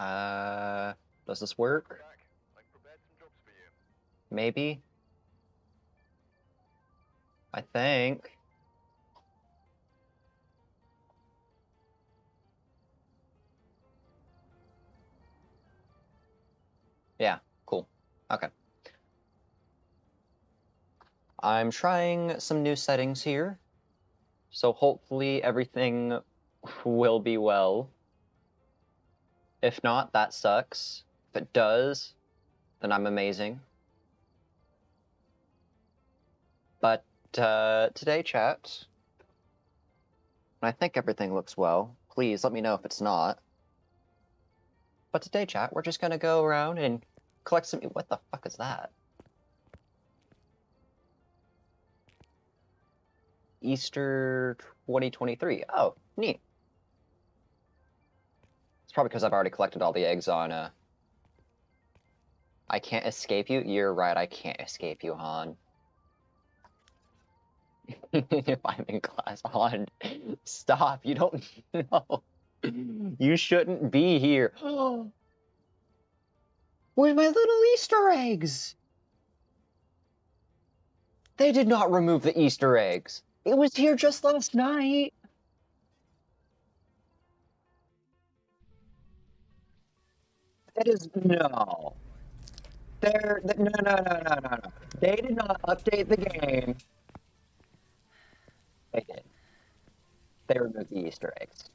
Uh, does this work? Maybe. I think. Yeah, cool. Okay. I'm trying some new settings here, so hopefully everything will be well. If not, that sucks. If it does, then I'm amazing. But uh, today, chat, I think everything looks well. Please let me know if it's not. But today, chat, we're just gonna go around and collect some. What the fuck is that? Easter 2023. Oh, neat. It's probably because I've already collected all the eggs on. Uh... I can't escape you. You're right. I can't escape you, Han. if I'm in class, Han, stop. You don't know. You shouldn't be here. Where's my little Easter eggs? They did not remove the Easter eggs. It was here just last night. It is no. They're no no no no no no. They did not update the game. They did. They removed the Easter eggs.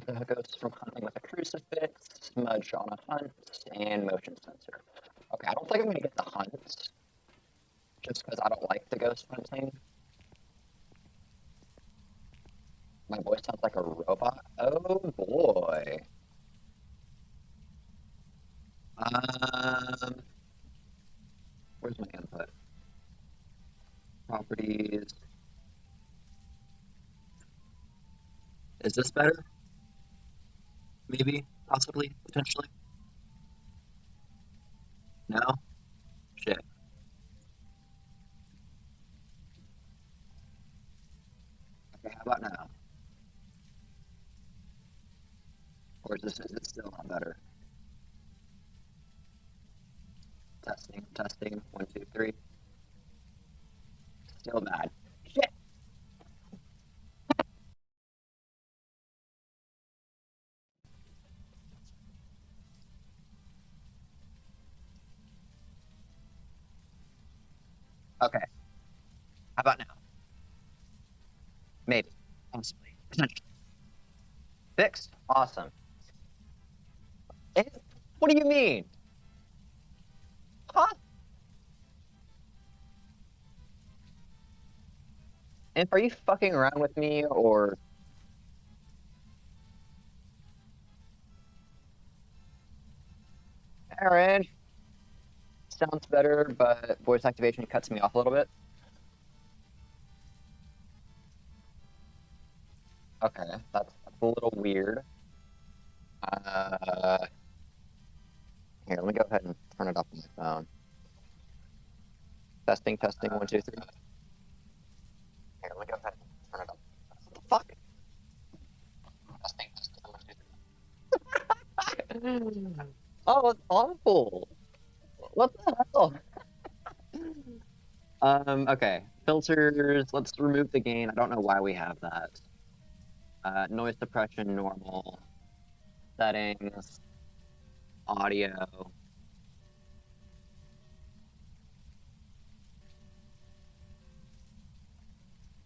The ghosts from hunting with a crucifix, smudge on a hunt, and motion sensor. Okay, I don't think I'm gonna get the hunt, Just because I don't like the ghost hunting. My voice sounds like a robot. Oh boy. Um, where's my input? Properties. Is this better? Maybe, possibly, potentially. No? Shit. Okay, how about now? Or is this is it still not better? Testing, testing, one, two, three. Still bad. Shit. Okay. How about now? Maybe. Possibly. Potentially. Fixed? Awesome. Eh? What do you mean? Huh? And are you fucking around with me or Aaron? Sounds better, but voice activation cuts me off a little bit. Okay, that's, that's a little weird. Uh, here, let me go ahead and turn it up on my phone. Testing, testing, one, two, three. Here, let me go ahead and turn it up. What the fuck? Testing, testing, one, two, three. oh, it's awful. What the hell? um, okay. Filters, let's remove the gain. I don't know why we have that. Uh, noise suppression, normal. Settings. Audio.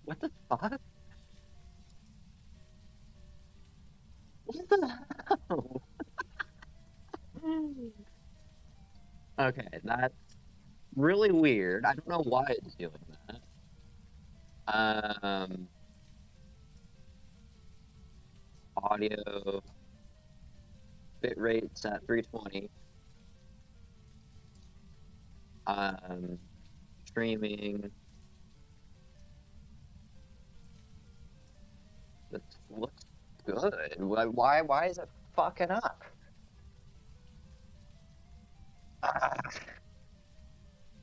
What the fuck? What the hell? okay, that's really weird. I don't know why it's doing that. Um, audio bit rate's at 320. Um, streaming It looks good. Why, why is it fucking up? Ah.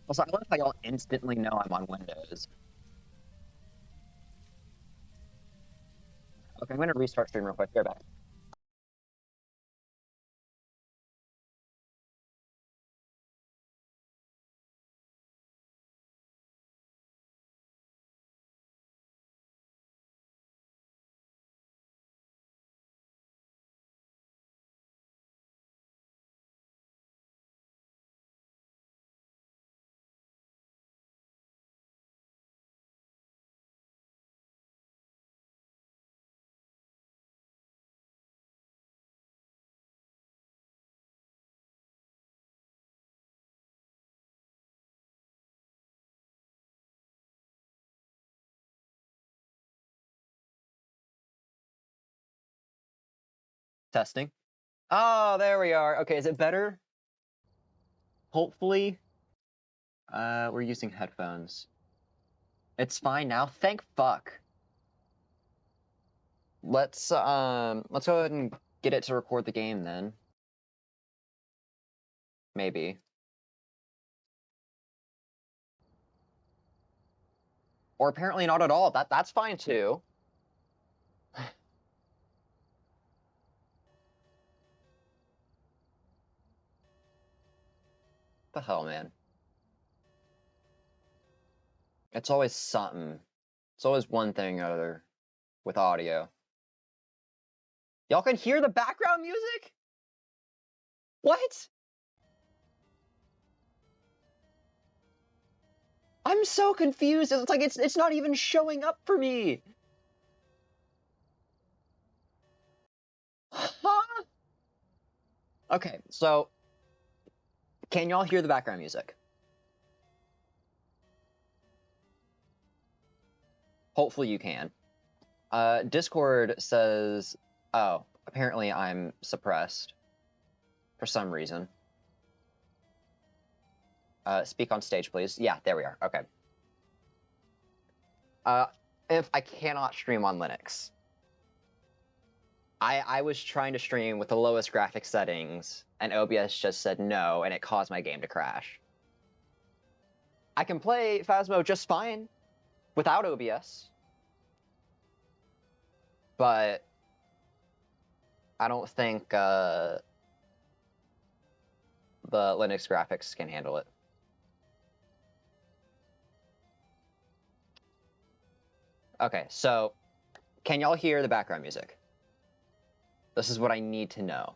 Also, I love how y'all instantly know I'm on Windows. Okay, I'm gonna restart stream real quick. Right back. Testing. Oh, there we are. Okay, is it better? Hopefully. Uh, we're using headphones. It's fine now. Thank fuck. Let's um, let's go ahead and get it to record the game then. Maybe. Or apparently not at all. That that's fine too. The hell, man? It's always something. It's always one thing or other with audio. Y'all can hear the background music? What? I'm so confused. It's like it's it's not even showing up for me. Huh? Okay, so can y'all hear the background music? Hopefully you can. Uh, Discord says, oh, apparently I'm suppressed for some reason. Uh, speak on stage, please. Yeah, there we are. Okay. Uh, if I cannot stream on Linux, I I was trying to stream with the lowest graphic settings, and OBS just said no, and it caused my game to crash. I can play Phasmo just fine without OBS, but I don't think uh, the Linux graphics can handle it. Okay, so can y'all hear the background music? This is what I need to know.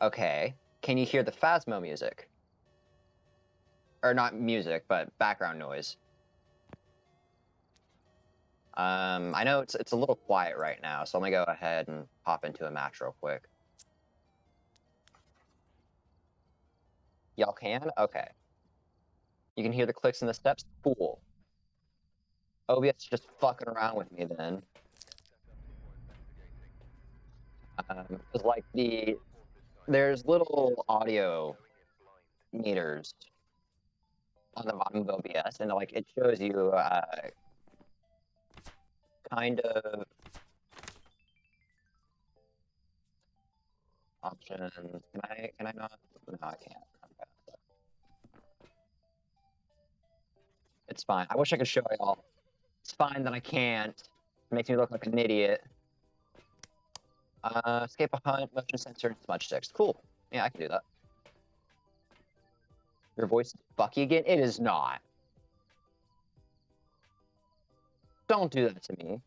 Okay, can you hear the Phasmo music? Or not music, but background noise. Um, I know it's it's a little quiet right now, so let me go ahead and hop into a match real quick. Y'all can? Okay. You can hear the clicks and the steps? Cool. OBS just fucking around with me then. Um, like the there's little audio meters on the bottom of OBS, and like it shows you uh, kind of options. Can I? Can I not? No, I can't. It's fine. I wish I could show y'all. It's fine that I can't. It makes me look like an idiot. Uh, escape a hunt, motion sensor, smudge sticks. Cool. Yeah, I can do that. Your voice is Bucky again? It is not. Don't do that to me.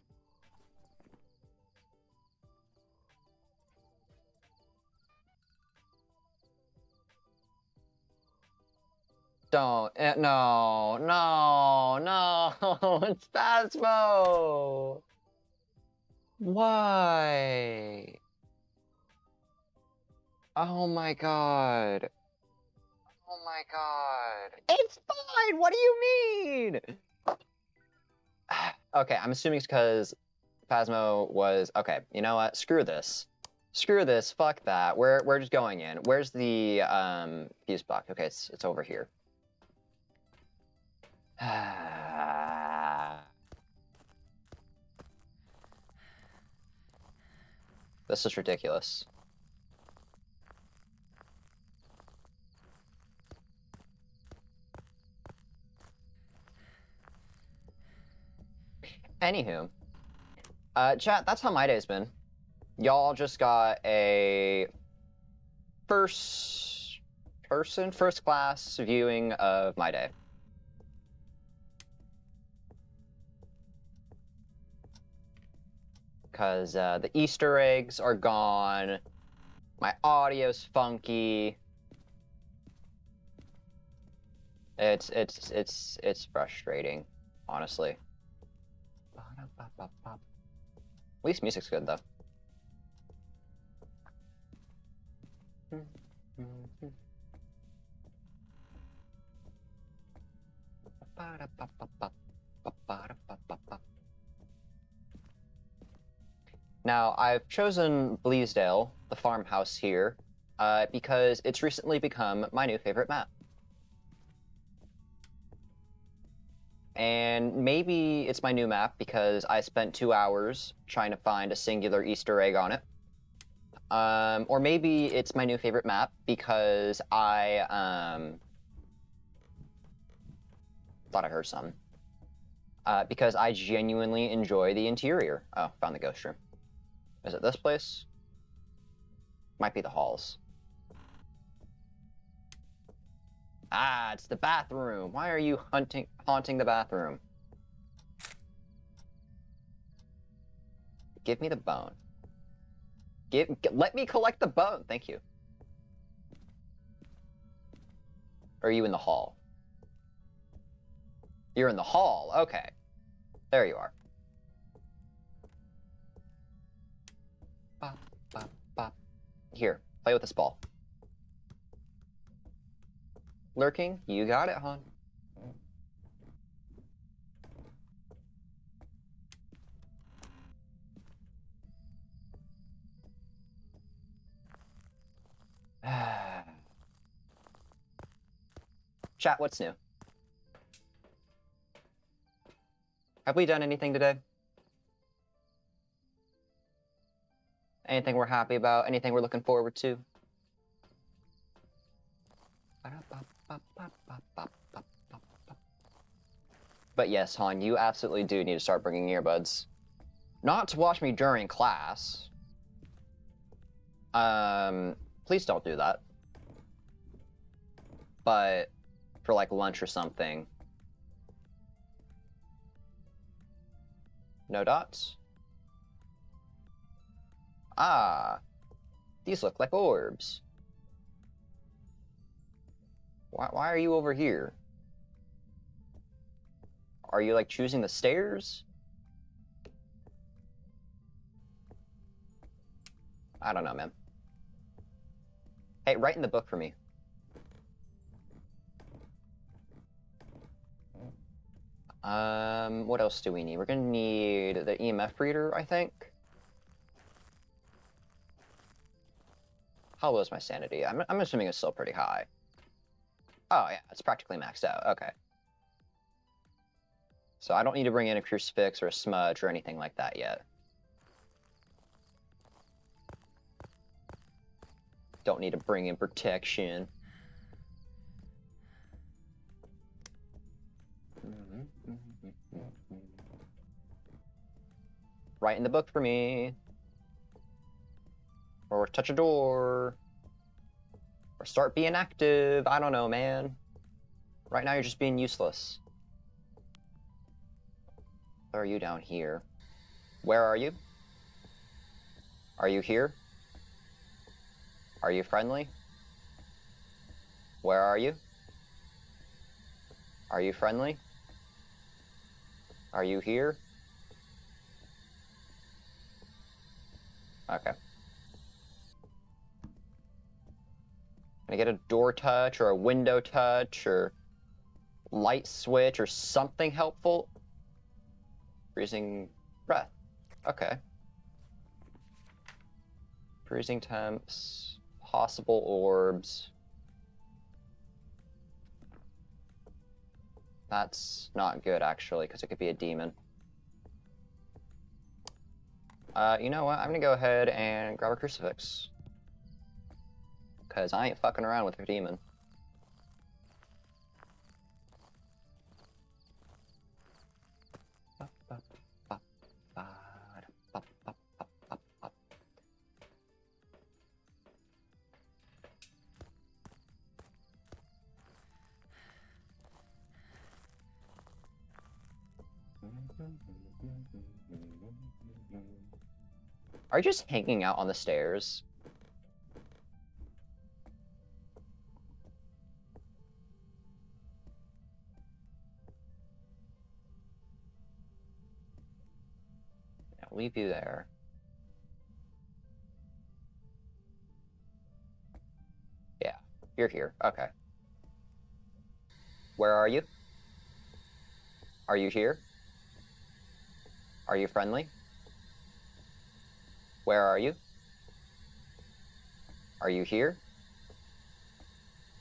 Don't. eh, no, no, no. It's Phasmo. Why? Oh my god. Oh my god. It's fine! What do you mean? okay, I'm assuming it's because Phasmo was okay, you know what? Screw this. Screw this, fuck that. We're we're just going in. Where's the um fuse box? Okay, it's it's over here. This is ridiculous. Anywho, uh, chat, that's how my day's been. Y'all just got a first person, first class viewing of my day. Because uh, the Easter eggs are gone, my audio's funky. It's it's it's it's frustrating, honestly. At least music's good though. Now, I've chosen Bleasdale, the farmhouse here, uh, because it's recently become my new favorite map. And maybe it's my new map because I spent two hours trying to find a singular Easter egg on it. Um, or maybe it's my new favorite map because I um, thought I heard some. Uh, because I genuinely enjoy the interior. Oh, found the ghost room. Is it this place? Might be the halls. Ah, it's the bathroom. Why are you hunting, haunting the bathroom? Give me the bone. Give, let me collect the bone. Thank you. Or are you in the hall? You're in the hall. Okay. There you are. Here, play with this ball. Lurking, you got it, hon. Chat, what's new? Have we done anything today? Anything we're happy about? Anything we're looking forward to? But yes, Han, you absolutely do need to start bringing earbuds. Not to watch me during class. Um, please don't do that. But for like lunch or something. No dots? Ah, these look like orbs. Why, why are you over here? Are you like choosing the stairs? I don't know, man. Hey, write in the book for me. Um, what else do we need? We're gonna need the EMF reader, I think. How low is my sanity? I'm, I'm assuming it's still pretty high. Oh, yeah, it's practically maxed out. Okay. So I don't need to bring in a crucifix or a smudge or anything like that yet. Don't need to bring in protection. Write in the book for me. Or touch a door. Or start being active. I don't know, man. Right now you're just being useless. Where are you down here? Where are you? Are you here? Are you friendly? Where are you? Are you friendly? Are you here? Okay. Can I get a door touch or a window touch or light switch or something helpful? Freezing breath. Okay. Freezing temps, possible orbs. That's not good, actually, because it could be a demon. Uh, you know what? I'm gonna go ahead and grab a crucifix. Cause I ain't fucking around with a demon. Are you just hanging out on the stairs? Leave you there. Yeah, you're here. Okay. Where are you? Are you here? Are you friendly? Where are you? Are you here?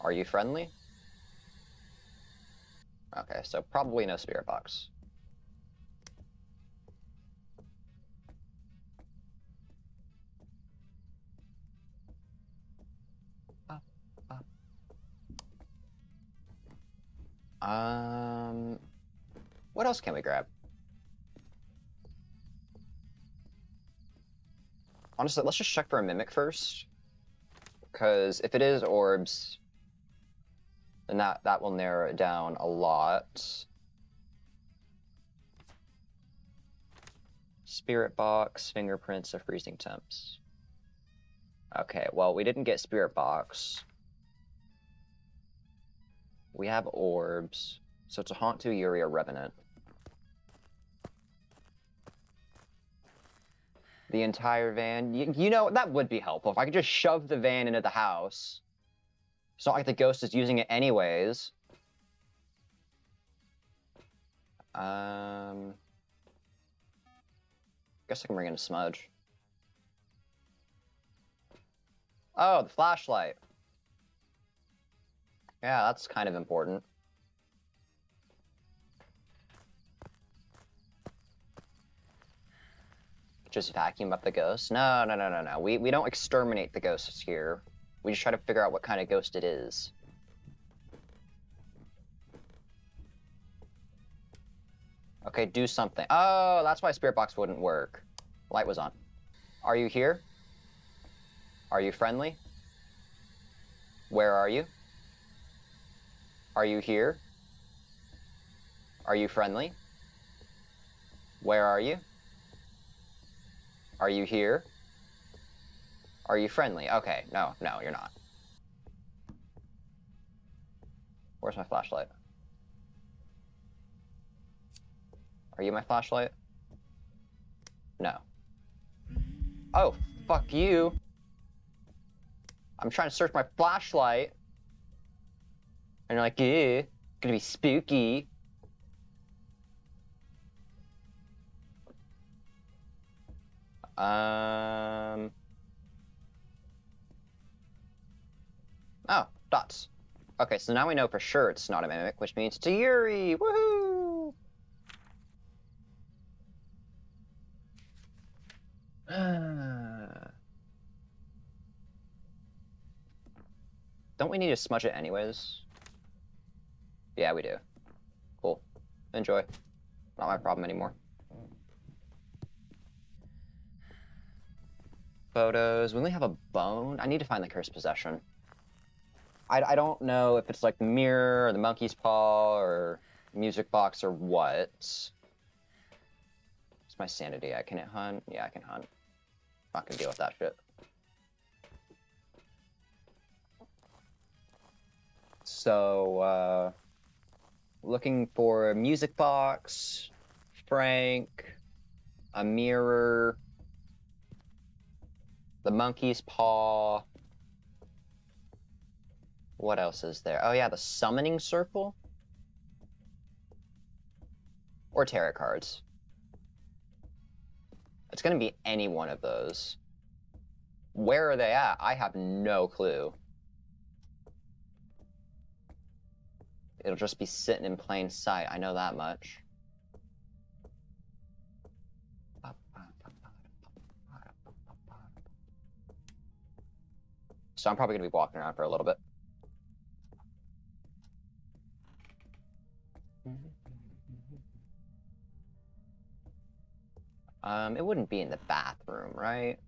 Are you friendly? Okay, so probably no spirit box. Um, what else can we grab? Honestly, let's just check for a mimic first. Because if it is orbs, then that, that will narrow it down a lot. Spirit box, fingerprints of freezing temps. Okay, well, we didn't get spirit box. We have orbs. So it's a Haunt 2 Yurei, a Revenant. The entire van. You, you know, that would be helpful. If I could just shove the van into the house. It's not like the ghost is using it anyways. Um... Guess I can bring in a smudge. Oh, the flashlight. Yeah, that's kind of important. Just vacuum up the ghost? No, no, no, no, no. We, we don't exterminate the ghosts here. We just try to figure out what kind of ghost it is. Okay, do something. Oh, that's why Spirit Box wouldn't work. Light was on. Are you here? Are you friendly? Where are you? Are you here? Are you friendly? Where are you? Are you here? Are you friendly? Okay, no, no, you're not. Where's my flashlight? Are you my flashlight? No. Oh, fuck you. I'm trying to search my flashlight. And you're like, yeah, gonna be spooky. Um. Oh, dots. Okay, so now we know for sure it's not a mimic, which means it's a Yurei! Woohoo! Don't we need to smudge it anyways? Yeah, we do. Cool. Enjoy. Not my problem anymore. Photos. We only have a bone. I need to find the cursed possession. I, I don't know if it's like the mirror or the monkey's paw or music box or what. It's my sanity. I can hunt. Yeah, I can hunt. Not gonna deal with that shit. So, uh, looking for a music box, Frank, a mirror, the monkey's paw. What else is there? Oh yeah, the summoning circle? Or tarot cards. It's gonna be any one of those. Where are they at? I have no clue. It'll just be sitting in plain sight. I know that much. So I'm probably going to be walking around for a little bit. Um, it wouldn't be in the bathroom, right?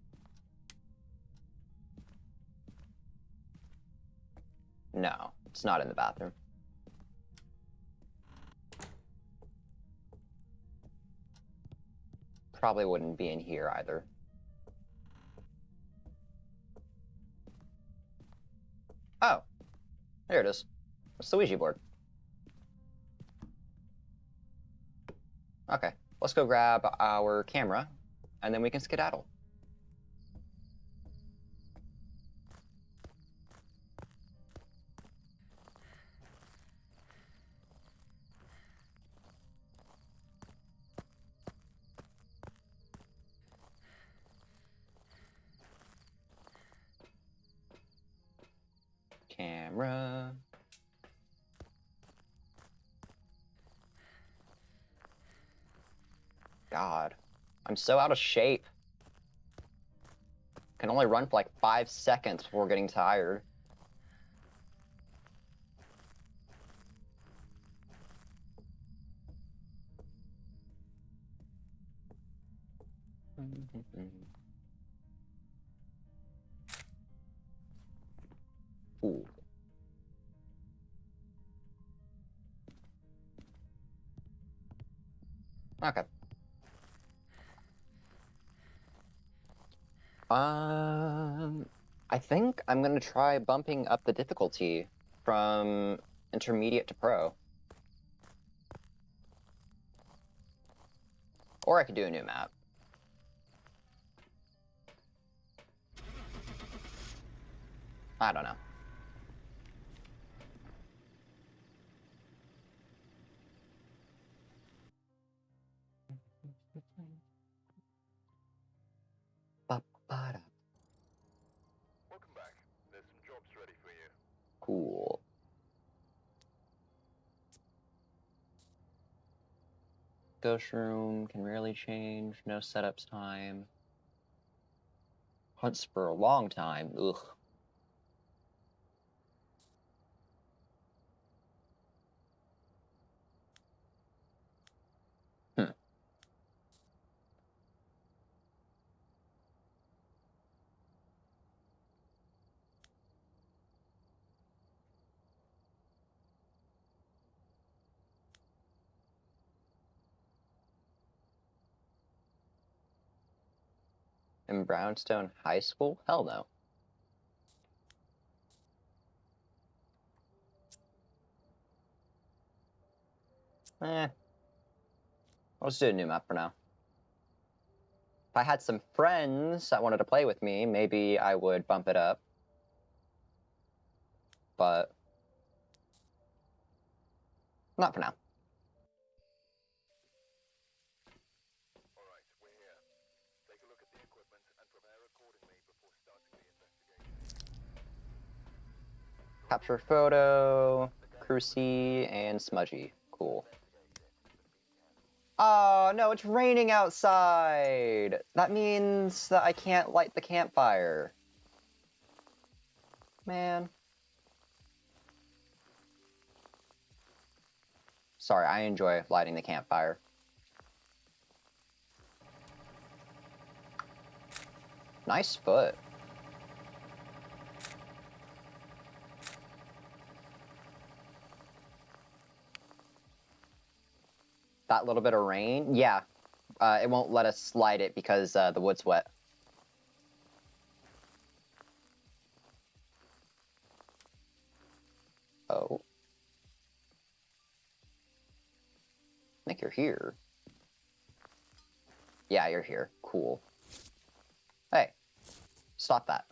No, it's not in the bathroom. Probably wouldn't be in here either. Oh, there it is. It's the Ouija board. Okay, let's go grab our camera, and then we can skedaddle. God, I'm so out of shape. Can only run for like five seconds before getting tired. Ooh. Okay. Um, I think I'm gonna try bumping up the difficulty from intermediate to pro. Or I could do a new map. I don't know. Welcome back. There's some jobs ready for you. Cool. Ghost room can rarely change. No setups time. Hunts for a long time. Ugh. In Brownstone High School? Hell no. Eh. Let's do a new map for now. If I had some friends that wanted to play with me, maybe I would bump it up. But not for now. Capture photo, Crucy, and Smudgy. Cool. Oh, no, it's raining outside! That means that I can't light the campfire. Man. Sorry, I enjoy lighting the campfire. Nice foot. That little bit of rain, yeah, uh, it won't let us slide it because uh, the wood's wet. Oh. I think you're here. Yeah, you're here. Cool. Hey, stop that.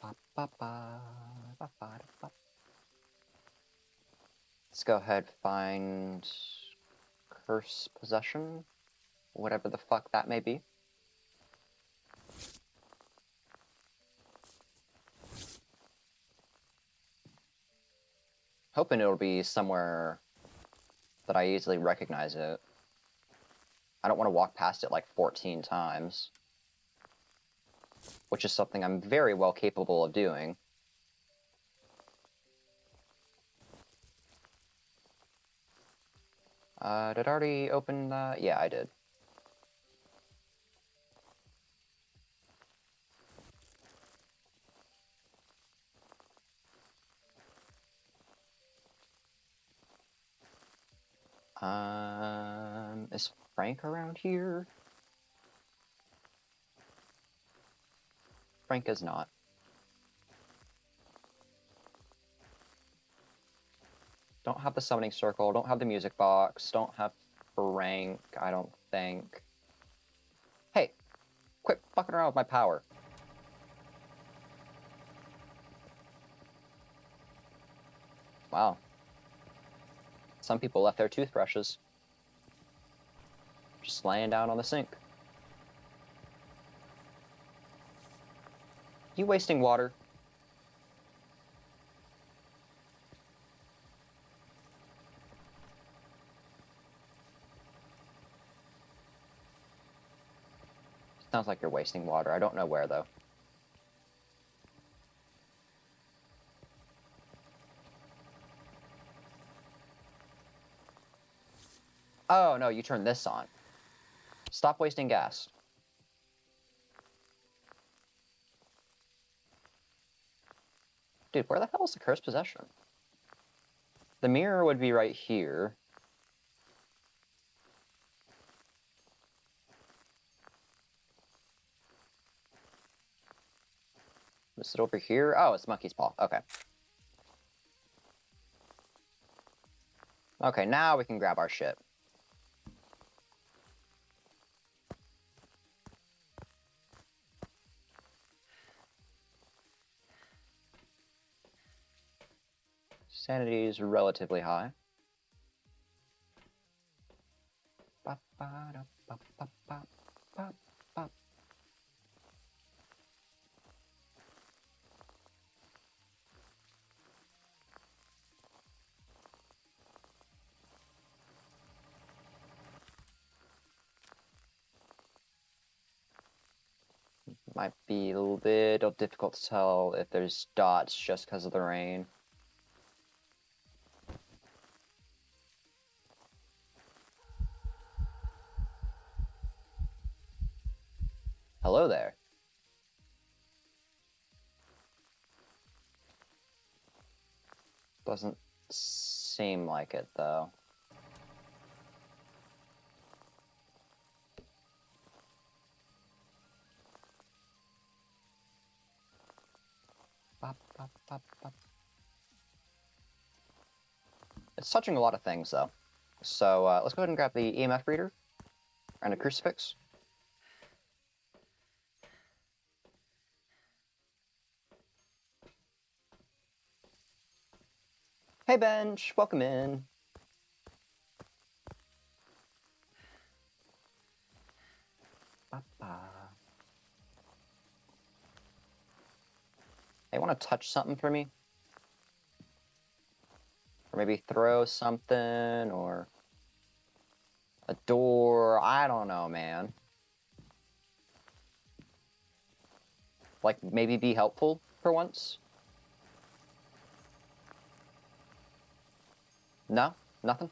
Ba, ba, ba. Let's go ahead find curse possession, whatever the fuck that may be. Hoping it'll be somewhere that I easily recognize it. I don't want to walk past it like 14 times. which is something I'm very well capable of doing. Uh, did I already open that? Yeah, I did. Um, is Frank around here? Frank is not. Don't have the summoning circle, don't have the music box, don't have Frank, I don't think. Hey, quit fucking around with my power. Wow. Some people left their toothbrushes just laying down on the sink. You wasting water? Sounds like you're wasting water. I don't know where though. Oh no, you turn this on. Stop wasting gas. Dude, where the hell is the cursed possession? The mirror would be right here. Is it over here? Oh, it's Monkey's Paw. Okay. Okay, now we can grab our shit. Sanity is relatively high. Ba, ba, Might be a little difficult to tell if there's dots just because of the rain. Hello there. Doesn't seem like it, though. It's touching a lot of things, though. So uh, let's go ahead and grab the EMF reader and a crucifix. Hey Bench, welcome in. Hey, want to touch something for me? Or maybe throw something, or a door. I don't know, man. Like, maybe be helpful for once? No? Nothing?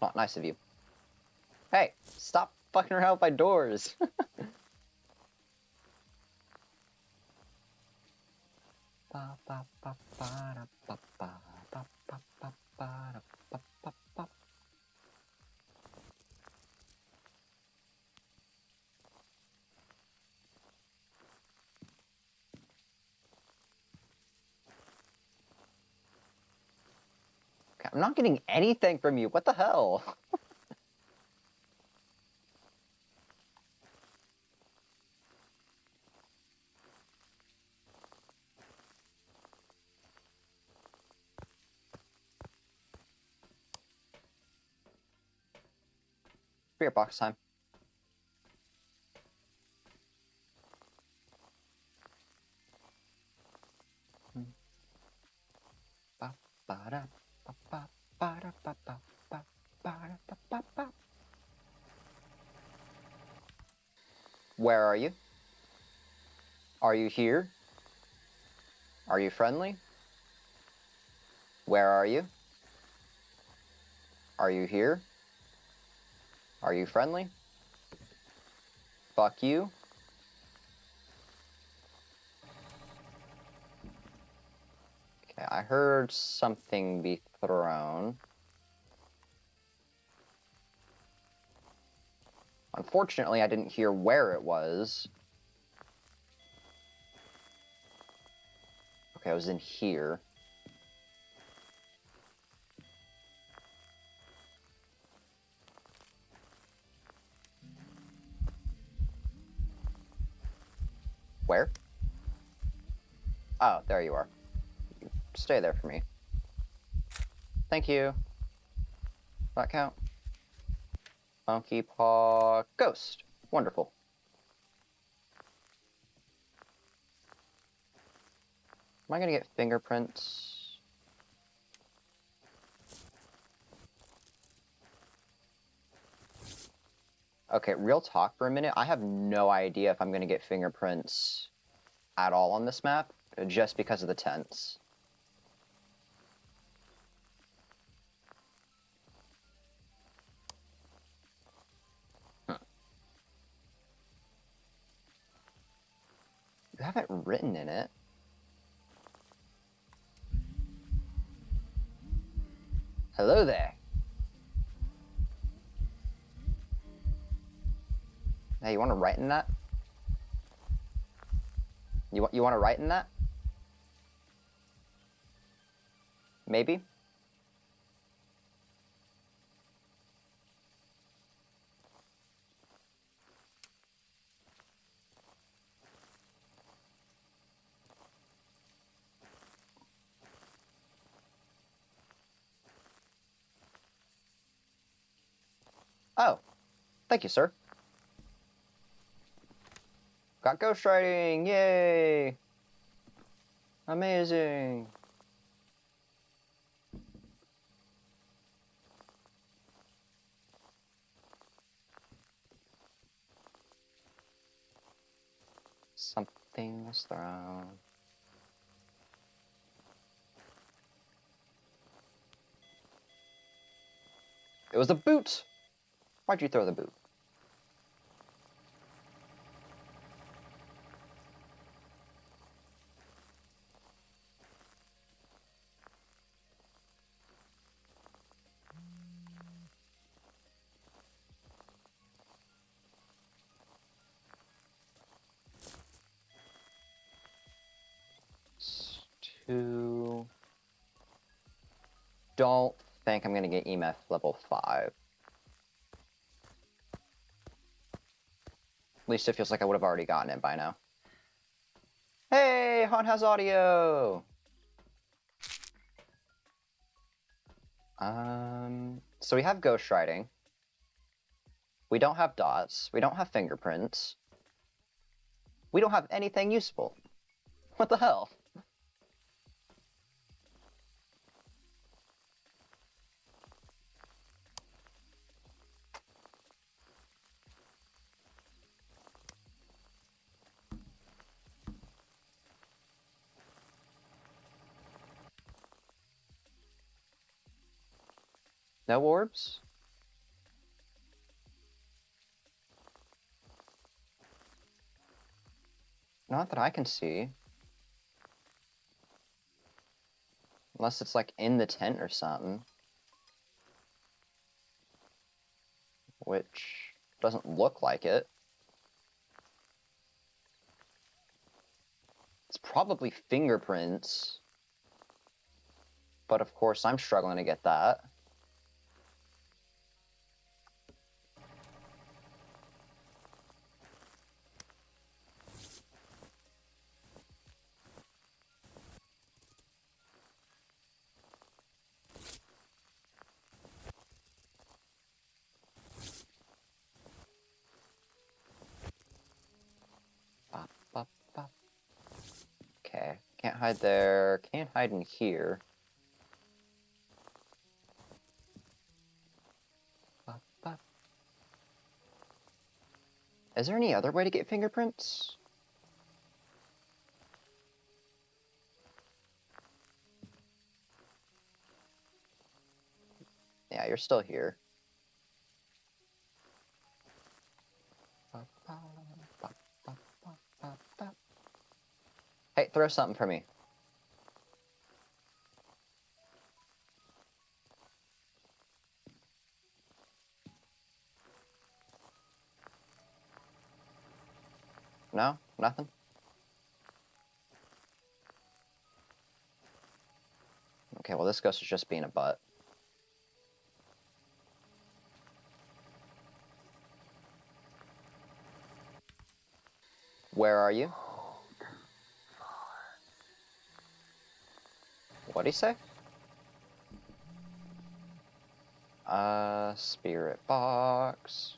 Not nice of you. Hey, stop fucking around with my doors. Ba, ba, ba, ba, ba, da, ba, ba, ba. Okay, I'm not getting anything from you. What the hell? Spirit box time. Where are you? Are you here? Are you friendly? Where are you? Are you here? Are you friendly? Fuck you. Okay, I heard something be thrown. Unfortunately, I didn't hear where it was. Okay, I was in here. Where? Oh, there you are. Stay there for me. Thank you. That count? Monkey Paw Ghost. Wonderful. Am I gonna get fingerprints? Okay, real talk for a minute. I have no idea if I'm gonna get fingerprints at all on this map, just because of the tents. You have it written in it. Hello there. Hey, you want to write in that? You want you want to write in that? Maybe. Oh, thank you, sir. Got ghostwriting! Yay! Amazing! Something was thrown. It was a boot! Why'd you throw the boot? Two. Don't think I'm gonna get EMF level five. At least it feels like I would have already gotten it by now. Hey, Han has audio. Um, so we have ghostwriting. We don't have dots. We don't have fingerprints. We don't have anything useful. What the hell? No orbs? Not that I can see. Unless it's like in the tent or something. Which doesn't look like it. It's probably fingerprints. But of course, I'm struggling to get that. Bop, bop, bop. Okay, can't hide there. Can't hide in here. Is there any other way to get fingerprints? Yeah, you're still here. Throw something for me. No? Nothing? Okay, well this ghost is just being a butt. Where are you? What'd he say? Uh, spirit box.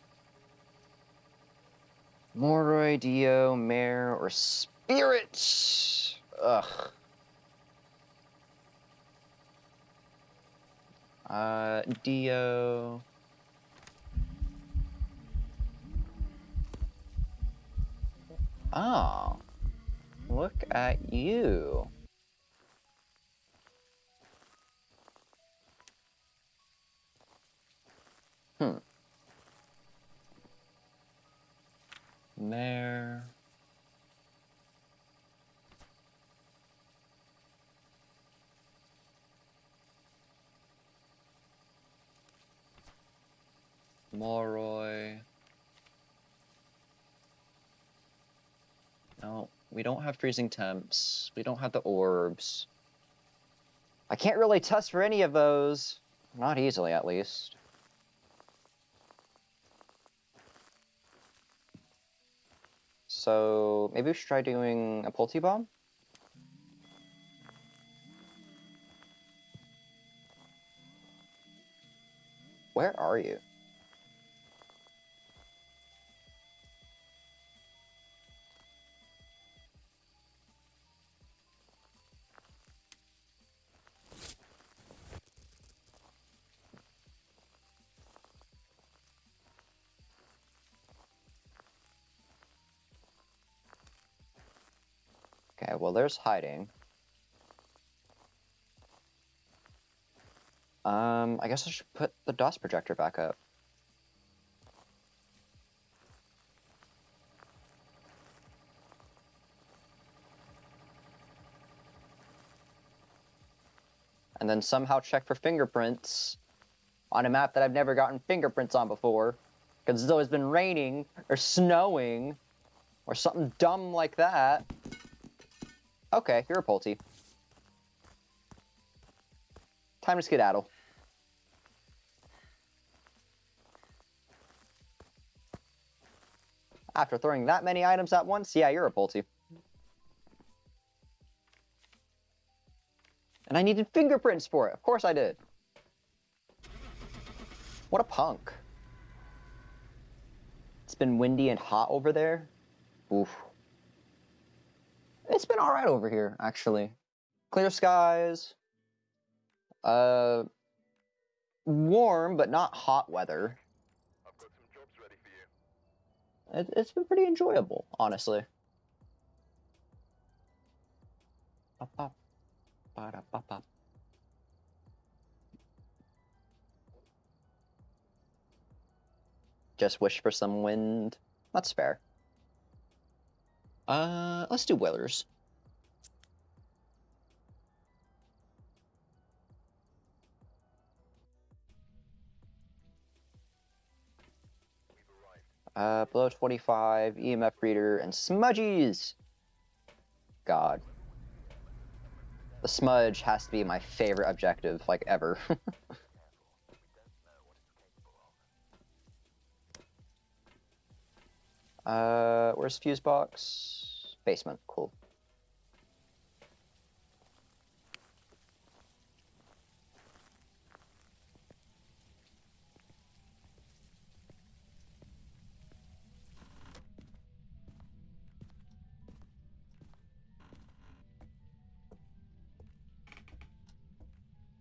Moroi, Dio, Mare, or Spirit? Ugh. Uh, Dio. Oh. Look at you. Hmm. Mare. Moroi. No, we don't have freezing temps. We don't have the orbs. I can't really test for any of those. Not easily, at least. So maybe we should try doing a Pulti Bomb? Where are you? Okay, well, there's hiding. Um, I guess I should put the DOTS projector back up. And then somehow check for fingerprints on a map that I've never gotten fingerprints on before. Because it's always been raining or snowing or something dumb like that. Okay, you're a Pulte. Time to skedaddle. After throwing that many items at once, yeah, you're a Pulte. And I needed fingerprints for it. Of course I did. What a punk. It's been windy and hot over there. Oof. It's been alright over here, actually. Clear skies. Uh, warm, but not hot weather. I've got some jobs ready for you. It, it's been pretty enjoyable, honestly. Just wish for some wind. That's fair. Uh, let's do Willers. Uh, below 25, EMF reader, and smudgies! God. The smudge has to be my favorite objective, like, ever. uh, where's fuse box? Basement, cool.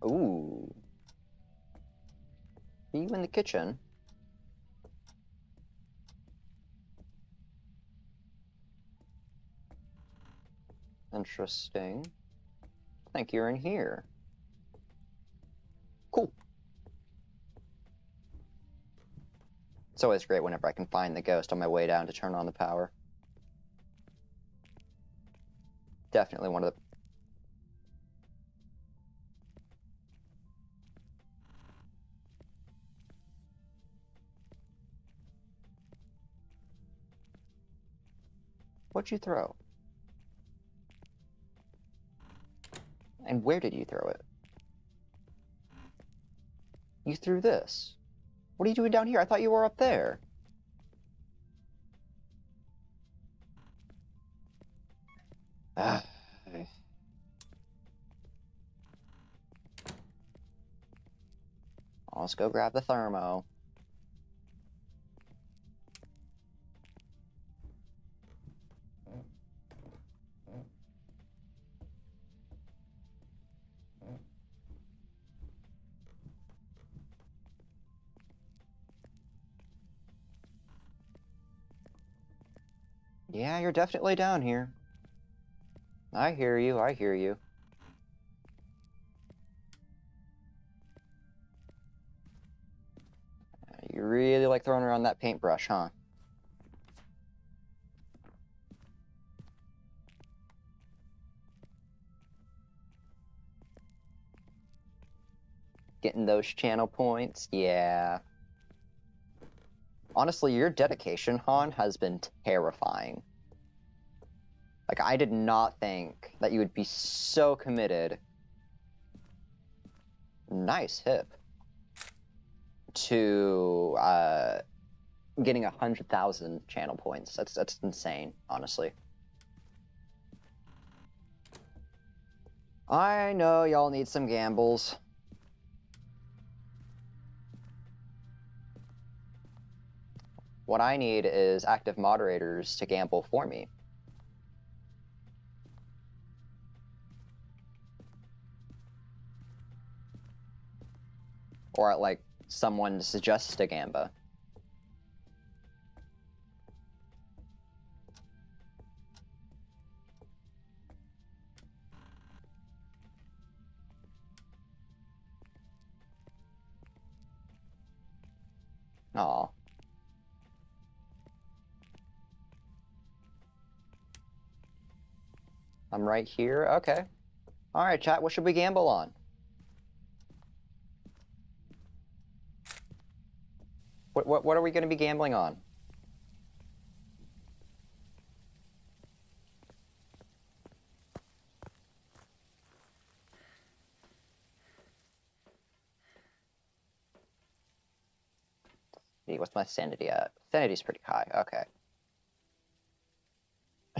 Ooh. Are you in the kitchen? Interesting. I think you're in here. Cool. It's always great whenever I can find the ghost on my way down to turn on the power. Definitely one of the What'd you throw? And where did you throw it? You threw this. What are you doing down here? I thought you were up there. Ah. Let's go grab the thermo. Yeah, you're definitely down here. I hear you, I hear you. You really like throwing around that paintbrush, huh? Getting those channel points, yeah. Honestly, your dedication, Han, has been terrifying. Like, I did not think that you would be so committed. Nice hip. To uh, getting a hundred thousand channel points. That's that's insane, honestly. I know y'all need some gambles. What I need is active moderators to gamble for me. Or like someone suggests a gamba. Aw. I'm right here. Okay. All right, chat. What should we gamble on? What what what are we going to be gambling on? What's my sanity at? Sanity's pretty high. Okay.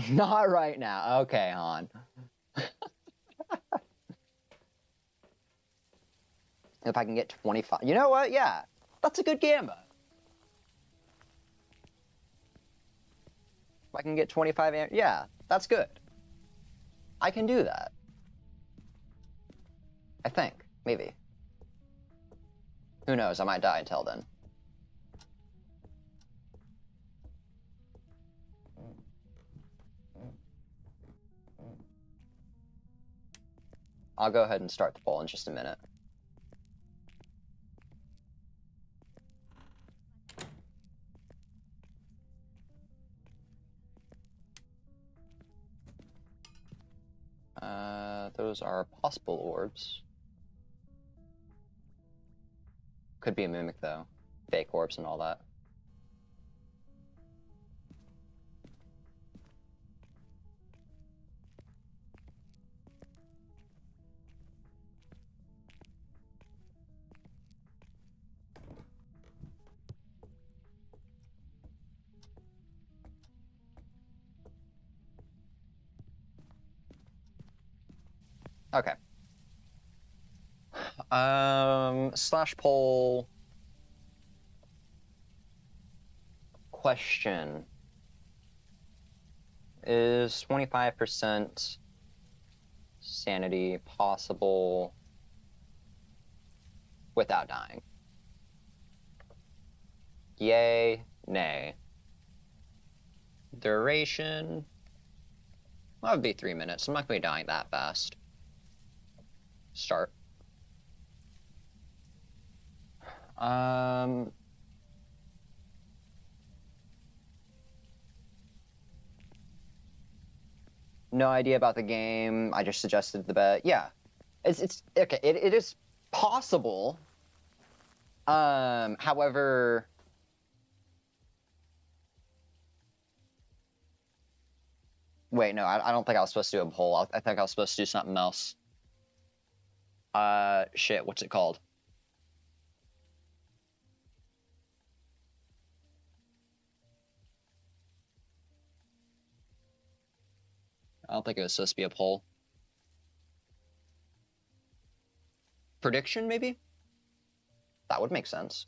Not right now. Okay, Han. if I can get 25. You know what? Yeah. That's a good gamba. If I can get 25 am- yeah, that's good. I can do that. I think. Maybe. Who knows? I might die until then. I'll go ahead and start the poll in just a minute. Uh, those are possible orbs. Could be a mimic though. Fake orbs and all that. Slash poll question is 25% sanity possible without dying? Yay, nay. Duration That would be three minutes. I'm not going to be dying that fast. Start. Um. No idea about the game. I just suggested the bet. Yeah, it's it's okay. It, it is possible. Um, however, wait, no, I, I don't think I was supposed to do a poll. I, I think I was supposed to do something else. Uh, shit, what's it called? I don't think it was supposed to be a poll. Prediction, maybe? That would make sense.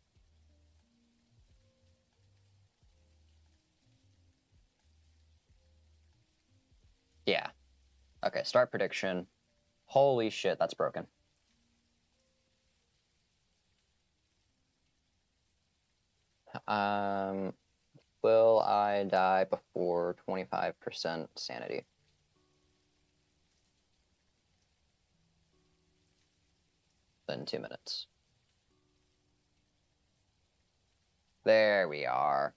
Yeah. Okay, start prediction. Holy shit, that's broken. Um, will I die before 25% sanity? Then two minutes. There we are.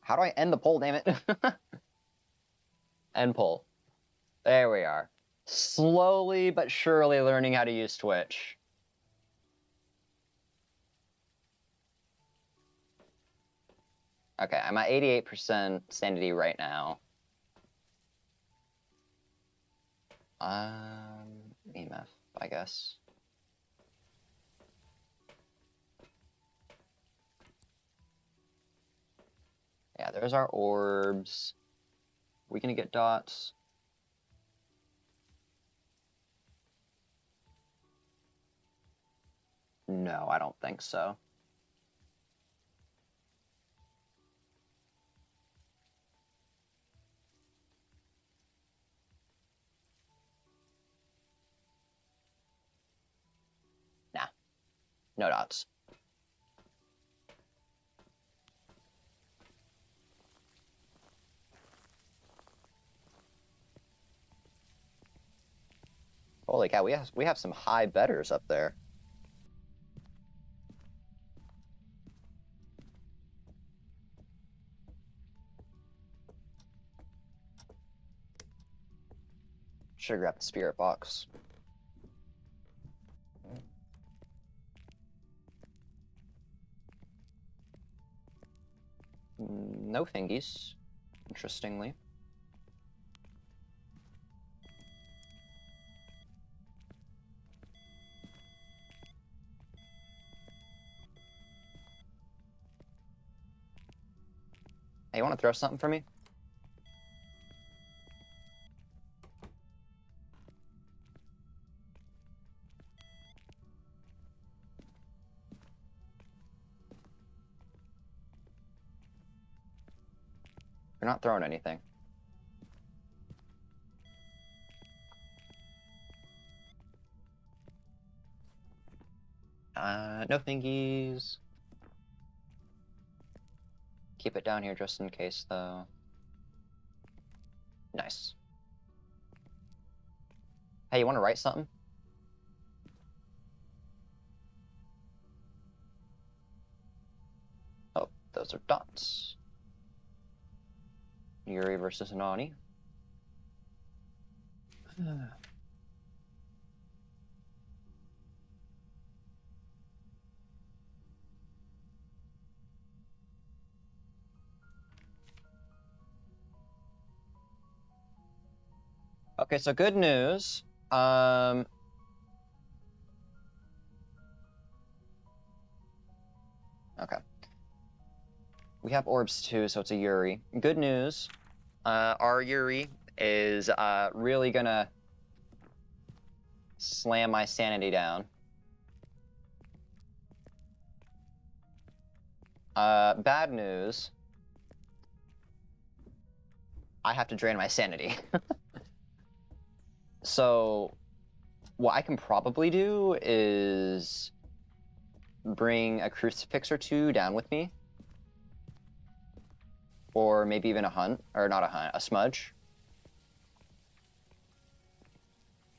How do I end the poll, damn it? end poll. There we are. Slowly but surely learning how to use Twitch. Okay, I'm at 88% sanity right now. Um, EMF, I guess. Yeah, there's our orbs. we gonna get dots? No, I don't think so. No dots. Holy cow, we have we have some high betters up there. Should grab the spirit box. Mm, no thingies, interestingly. Hey, you want to throw something for me? You're not throwing anything. Uh, no thingies. Keep it down here just in case, though. Nice. Hey, you want to write something? Oh, those are dots. Yurei versus Nani. Okay, so good news. Um, okay. We have orbs too, so it's a Yurei. Good news. Uh, our Yurei is uh, really gonna slam my sanity down. Uh, bad news. I have to drain my sanity. So, what I can probably do is bring a crucifix or two down with me. Or maybe even a hunt, or not a hunt, a smudge.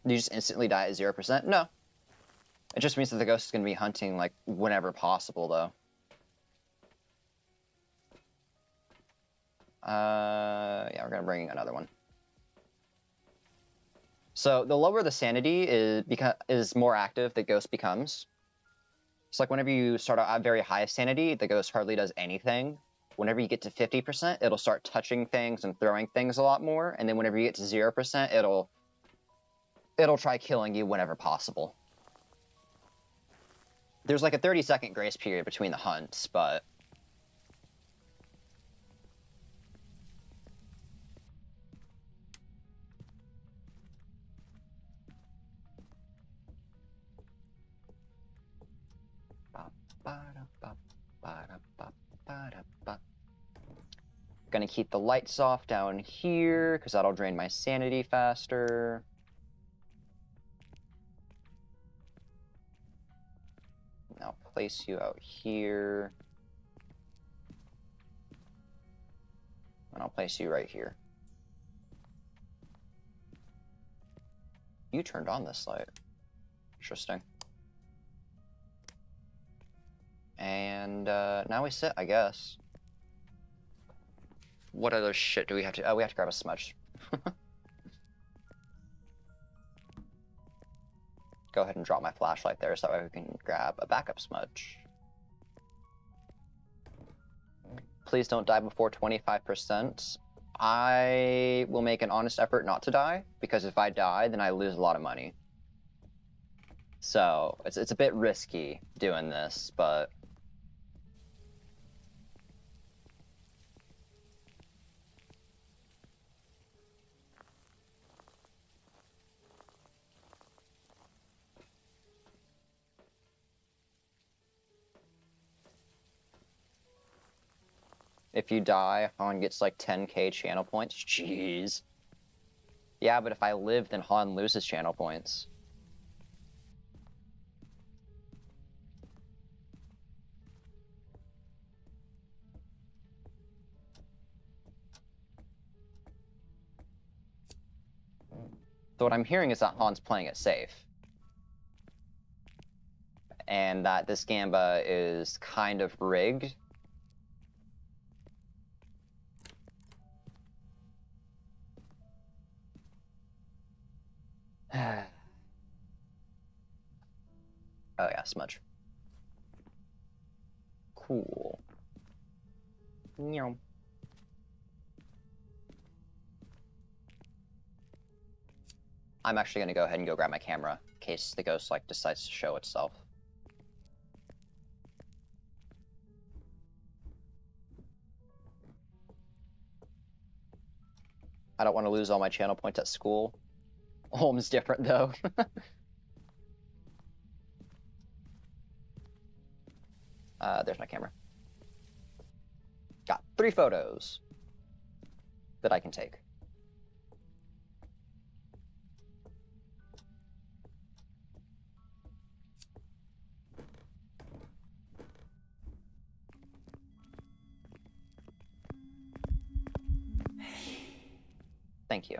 You just instantly die at zero percent? No. It just means that the ghost is going to be hunting like whenever possible, though. Uh, yeah, we're gonna bring another one. So the lower the sanity is beca- is more active the ghost becomes. It's like whenever you start out at very high sanity, the ghost hardly does anything. Whenever you get to 50%, it'll start touching things and throwing things a lot more. And then whenever you get to 0%, it'll it'll try killing you whenever possible. There's like a 30 second grace period between the hunts, but Gonna keep the lights off down here, because that'll drain my sanity faster. Now place you out here. And I'll place you right here. You turned on this light. Interesting. And uh, now we sit, I guess. What other shit do we have to? Oh, we have to grab a smudge. Go ahead and drop my flashlight there so that way we can grab a backup smudge. Please don't die before 25%. I will make an honest effort not to die, because if I die, then I lose a lot of money. So, it's, it's a bit risky doing this, but If you die, Han gets like 10k channel points. Jeez. Yeah, but if I live, then Han loses channel points. So what I'm hearing is that Han's playing it safe. And that this Gamba is kind of rigged oh yeah, smudge. Cool. Meow. I'm actually gonna go ahead and go grab my camera in case the ghost like decides to show itself. I don't want to lose all my channel points at school. Home's different though. uh, there's my camera. Got three photos that I can take. Thank you.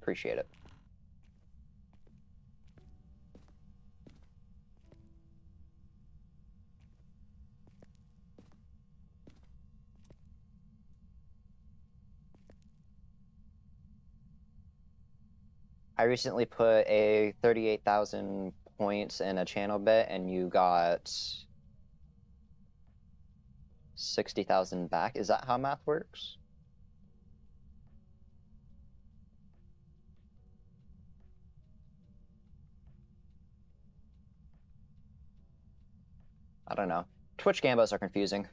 Appreciate it. I recently put a 38,000 points in a channel bet and you got 60,000 back. Is that how math works? I don't know. Twitch gambos are confusing.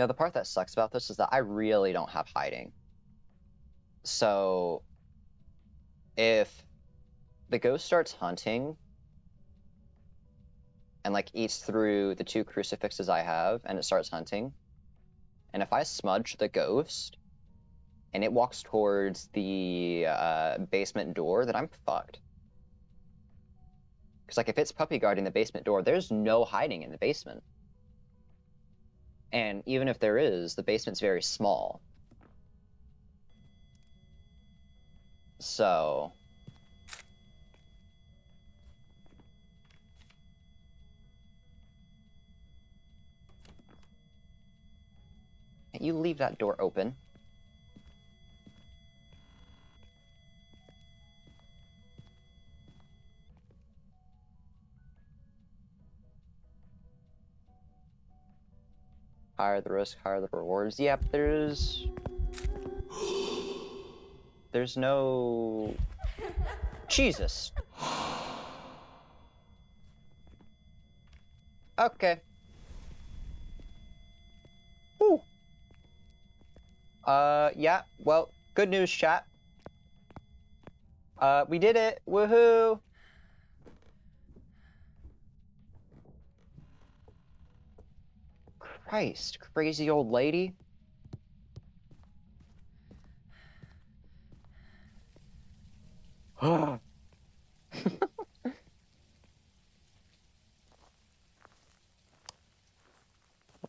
Know, the part that sucks about this is that I really don't have hiding. So, if the ghost starts hunting and like eats through the two crucifixes I have and it starts hunting, and if I smudge the ghost, and it walks towards the uh, basement door, then I'm fucked. Because like if it's puppy guarding the basement door, there's no hiding in the basement. And even if there is, the basement's very small. So you leave that door open. Higher the risk, higher the rewards. Yep, there's... There's no... Jesus. Okay. Whew. Uh, yeah, well, good news, chat. Uh, we did it! Woohoo! Christ, crazy old lady. what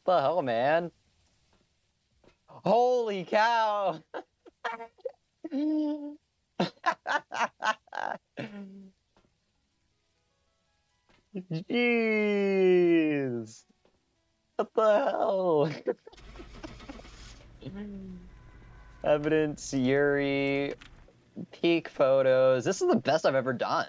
the hell, man? Holy cow! Jeez! What the hell? Evidence, Yurei, peak photos. This is the best I've ever done.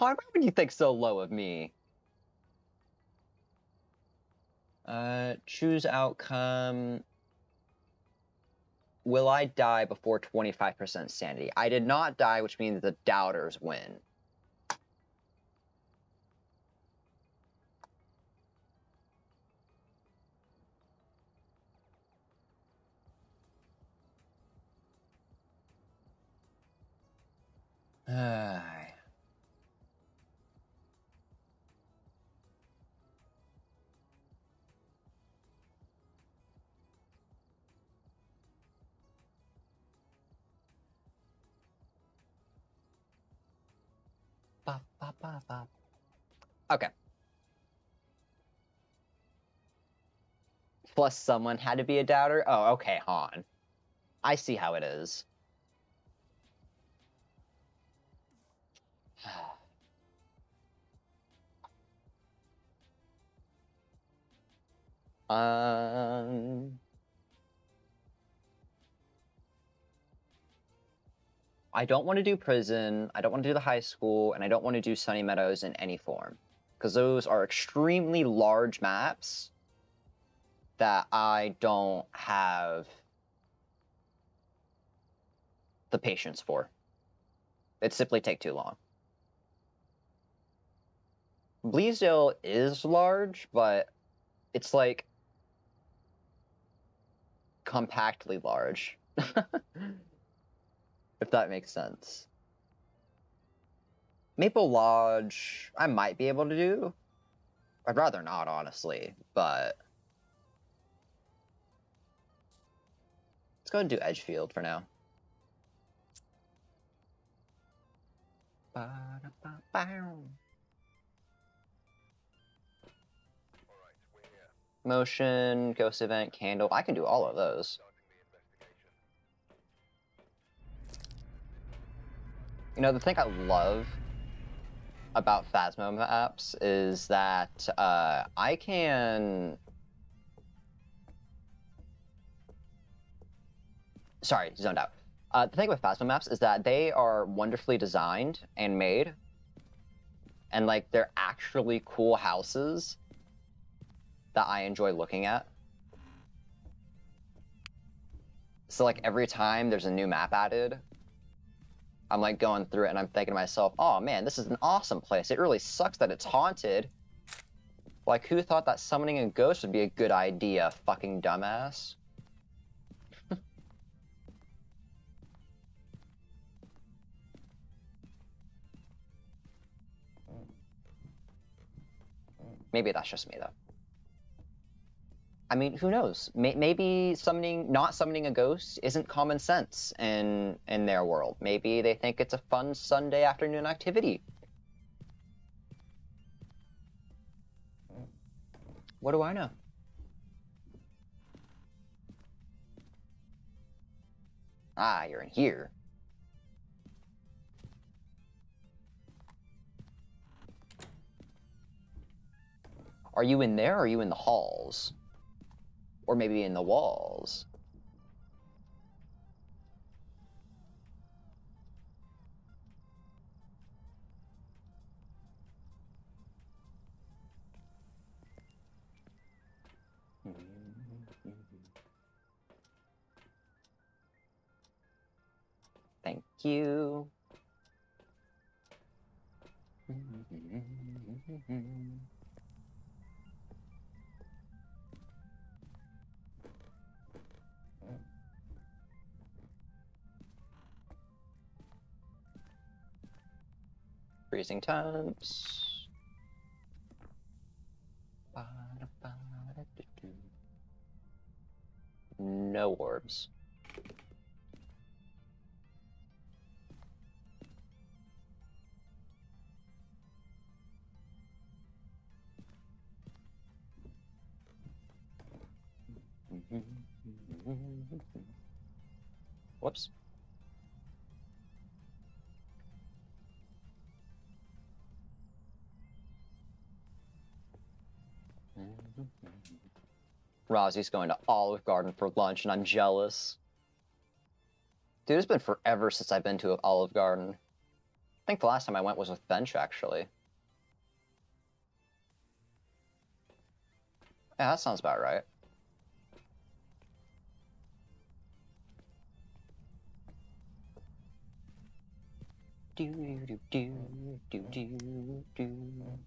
Why would you think so low of me? Uh, choose outcome. Will I die before 25% sanity? I did not die, which means the doubters win. Ay. Okay. Plus, someone had to be a doubter. Oh, okay, Han. I see how it is. Um, I don't want to do prison. I don't want to do the high school, and I don't want to do Sunny Meadows in any form because those are extremely large maps that I don't have the patience for. It simply take too long. Bleasdale is large, but it's like compactly large. that makes sense. Maple Lodge, I might be able to do. I'd rather not, honestly, but. Let's go and do Edgefield for now. Motion, ghost event, candle. I can do all of those. You know, the thing I love about Phasmo maps is that uh, I can. Sorry, zoned out. Uh, the thing with Phasmo maps is that they are wonderfully designed and made, and like they're actually cool houses. that I enjoy looking at. So like every time there's a new map added, I'm like going through it and I'm thinking to myself, oh man, this is an awesome place. It really sucks that it's haunted. Like who thought that summoning a ghost would be a good idea, fucking dumbass? Maybe that's just me though. I mean, who knows? May- maybe summoning, not summoning a ghost, isn't common sense in in their world. Maybe they think it's a fun Sunday afternoon activity. What do I know? Ah, you're in here. Are you in there or are you in the halls? Or maybe in the walls? Thank you. Freezing temps. No orbs. Whoops. Rosie's going to Olive Garden for lunch, and I'm jealous. Dude, it's been forever since I've been to Olive Garden. I think the last time I went was with Bench, actually. Yeah, that sounds about right. Do do do do do do.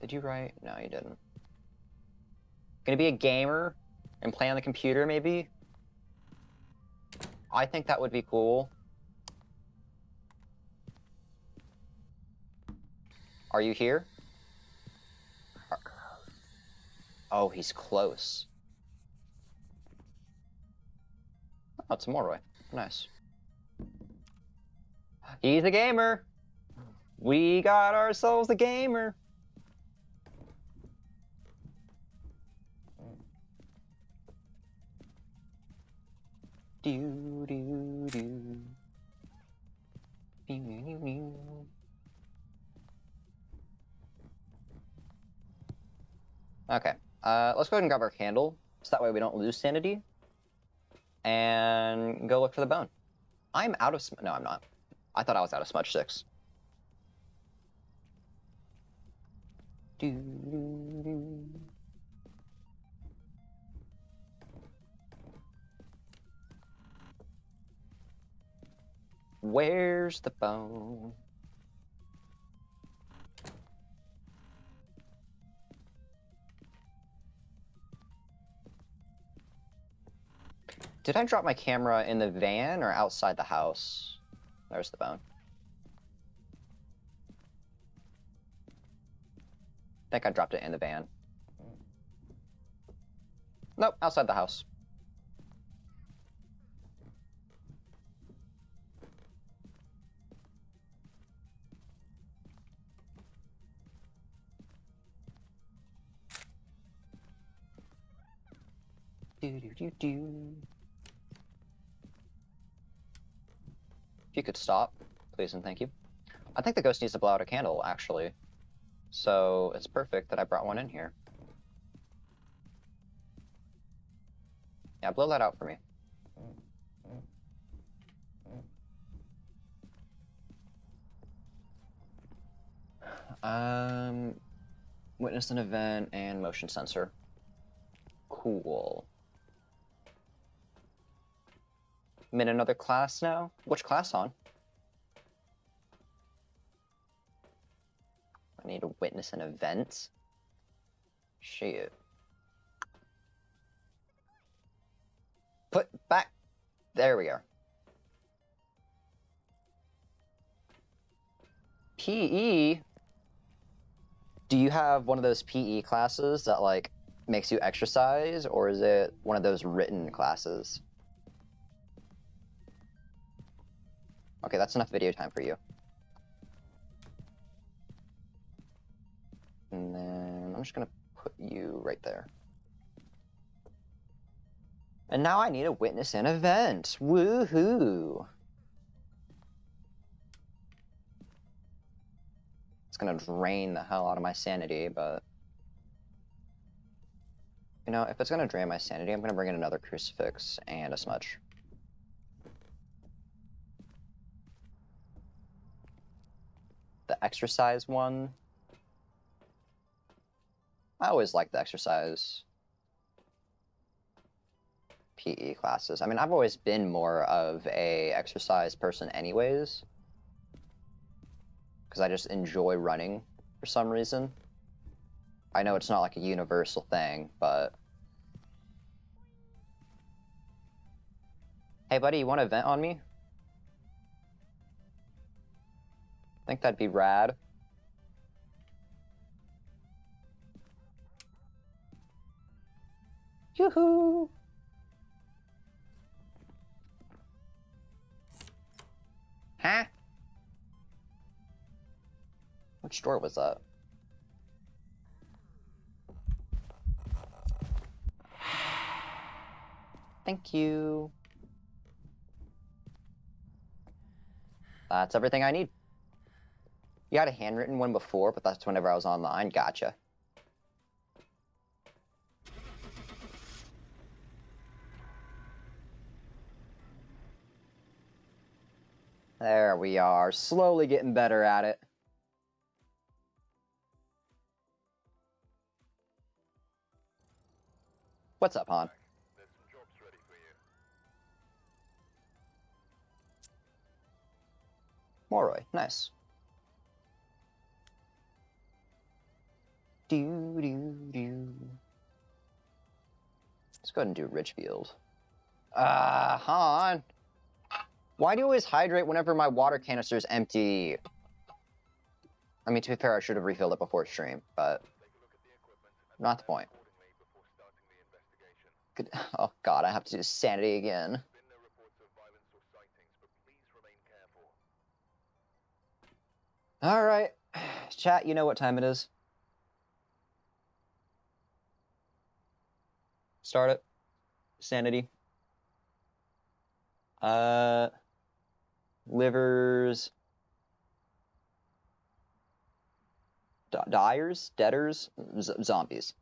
Did you write? No, you didn't. Gonna be a gamer and play on the computer, maybe? I think that would be cool. Are you here? Oh, he's close. Oh, it's Moroi. Nice. He's a gamer. We got ourselves a gamer. Do do do. Okay, uh, let's go ahead and grab our candle, so that way we don't lose sanity. And go look for the bone. I'm out of sm- no, I'm not. I thought I was out of smudge sticks. Do, do, do. Where's the bone? Did I drop my camera in the van or outside the house? There's the bone. I think I dropped it in the van. Nope, outside the house. Do do do do. If you could stop, please and thank you. I think the ghost needs to blow out a candle, actually. So it's perfect that I brought one in here. Yeah, blow that out for me. Um, Witness an event and motion sensor. Cool. I'm in another class now. Which class on? I need to witness an event. Shit. Put back. There we are. PE. Do you have one of those PE classes that like makes you exercise, or is it one of those written classes? Okay, that's enough video time for you. And then I'm just gonna put you right there. And now I need to witness an event. Woohoo! It's gonna drain the hell out of my sanity, but you know, if it's gonna drain my sanity, I'm gonna bring in another crucifix and a smudge. The exercise one. I always like the exercise PE classes. I mean, I've always been more of a exercise person anyways. Because I just enjoy running for some reason. I know it's not like a universal thing, but... Hey buddy, you want to vent on me? Think that'd be rad. Yoo-hoo! Huh? Which door was that? Thank you. That's everything I need. You had a handwritten one before, but that's whenever I was online. Gotcha. There we are, slowly getting better at it. What's up, Han? Moroi, nice. Do do do. Let's go ahead and do Richfield. Uh, Han. Why do you always hydrate whenever my water canister is empty? I mean, to be fair, I should have refilled it before stream, but not the point. Good. Oh god, I have to do sanity again. Been no reports of violence or sightings, but please remain careful. All right, chat. You know what time it is. Start it. Sanity. Uh, livers. D- dyers, debtors, Z- zombies.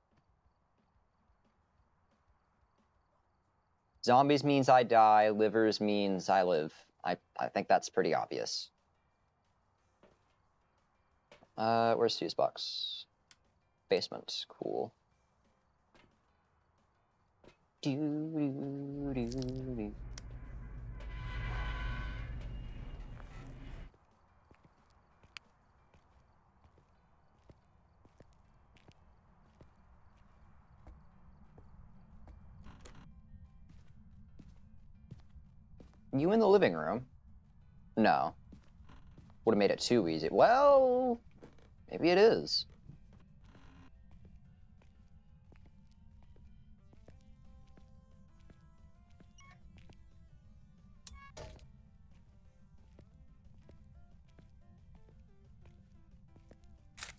Zombies means I die. Livers means I live. I I think that's pretty obvious. Uh, where's fuse box? Basement. Cool. Do, do, do. You in the living room? No. Would have made it too easy. Well, maybe it is.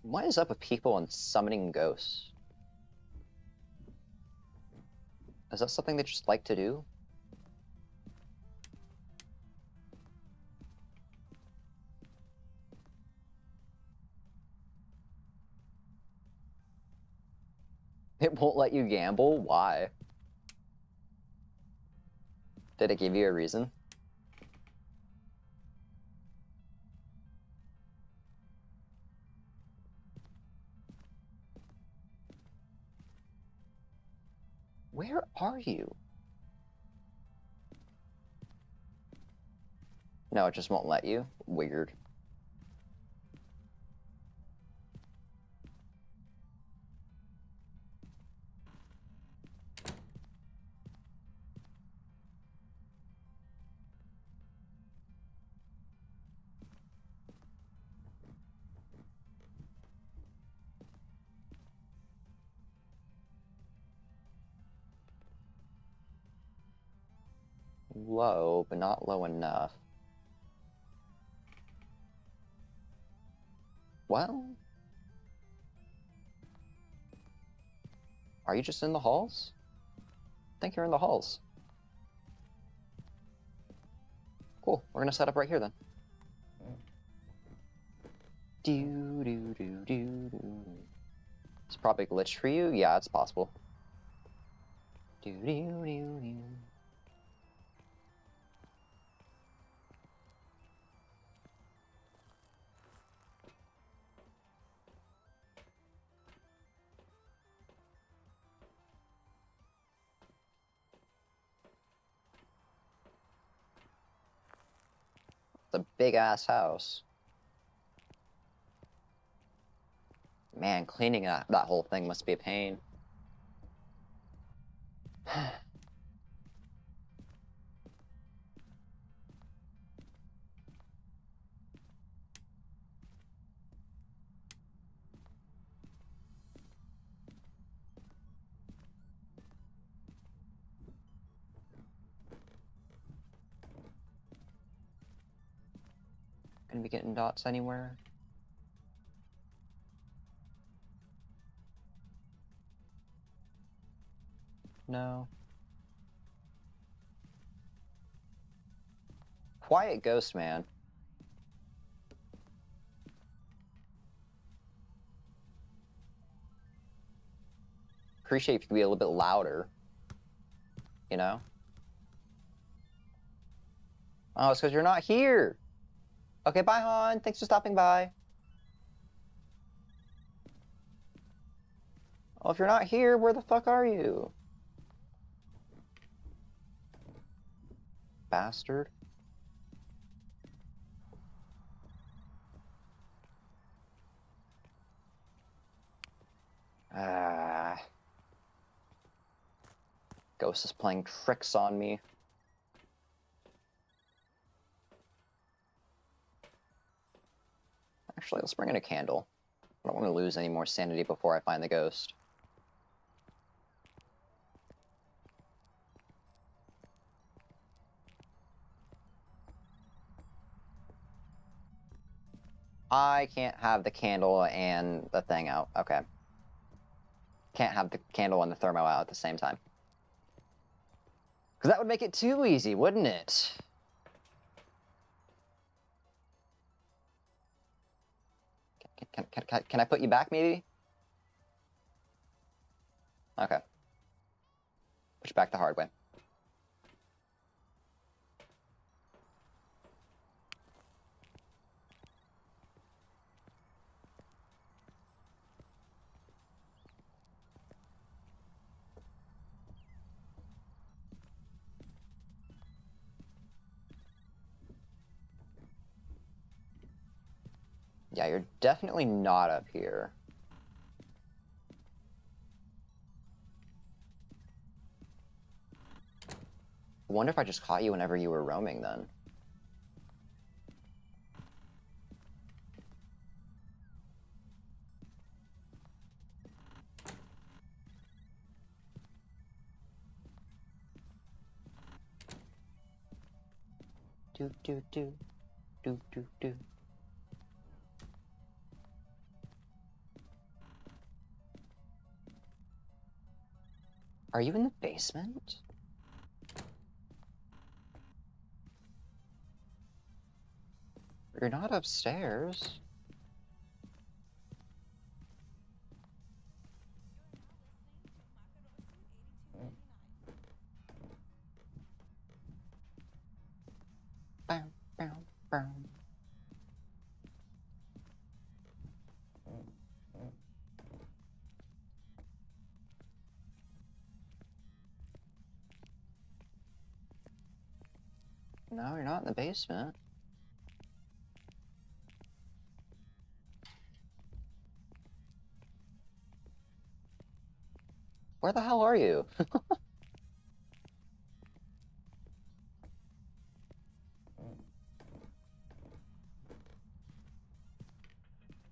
What is up with people and summoning ghosts? Is that something they just like to do? It won't let you gamble? Why? Did it give you a reason? Where are you? No, it just won't let you. Weird. Low, but not low enough. Well... Are you just in the halls? I think you're in the halls. Cool, we're gonna set up right here then. Do do do do do. It's probably glitched for you? Yeah, it's possible. Do do do do. It's a big ass house. Man, cleaning that, that whole thing must be a pain. Dots anywhere? No. Quiet ghost man. Appreciate if you could be a little bit louder. You know? Oh, it's because you're not here. Okay, bye, Han. Thanks for stopping by. Well, if you're not here, where the fuck are you? Bastard. Ah. Ghost is playing tricks on me. Actually, let's bring in a candle. I don't want to lose any more sanity before I find the ghost. I can't have the candle and the thing out. Okay. Can't have the candle and the thermo out at the same time. Because that would make it too easy, wouldn't it? Can, can, can, I put you back, maybe? Okay. Push back the hard way. Yeah, you're definitely not up here. Wonder if I just caught you whenever you were roaming then. Do do do do do do. Are you in the basement? You're not upstairs. In the basement. Where the hell are you?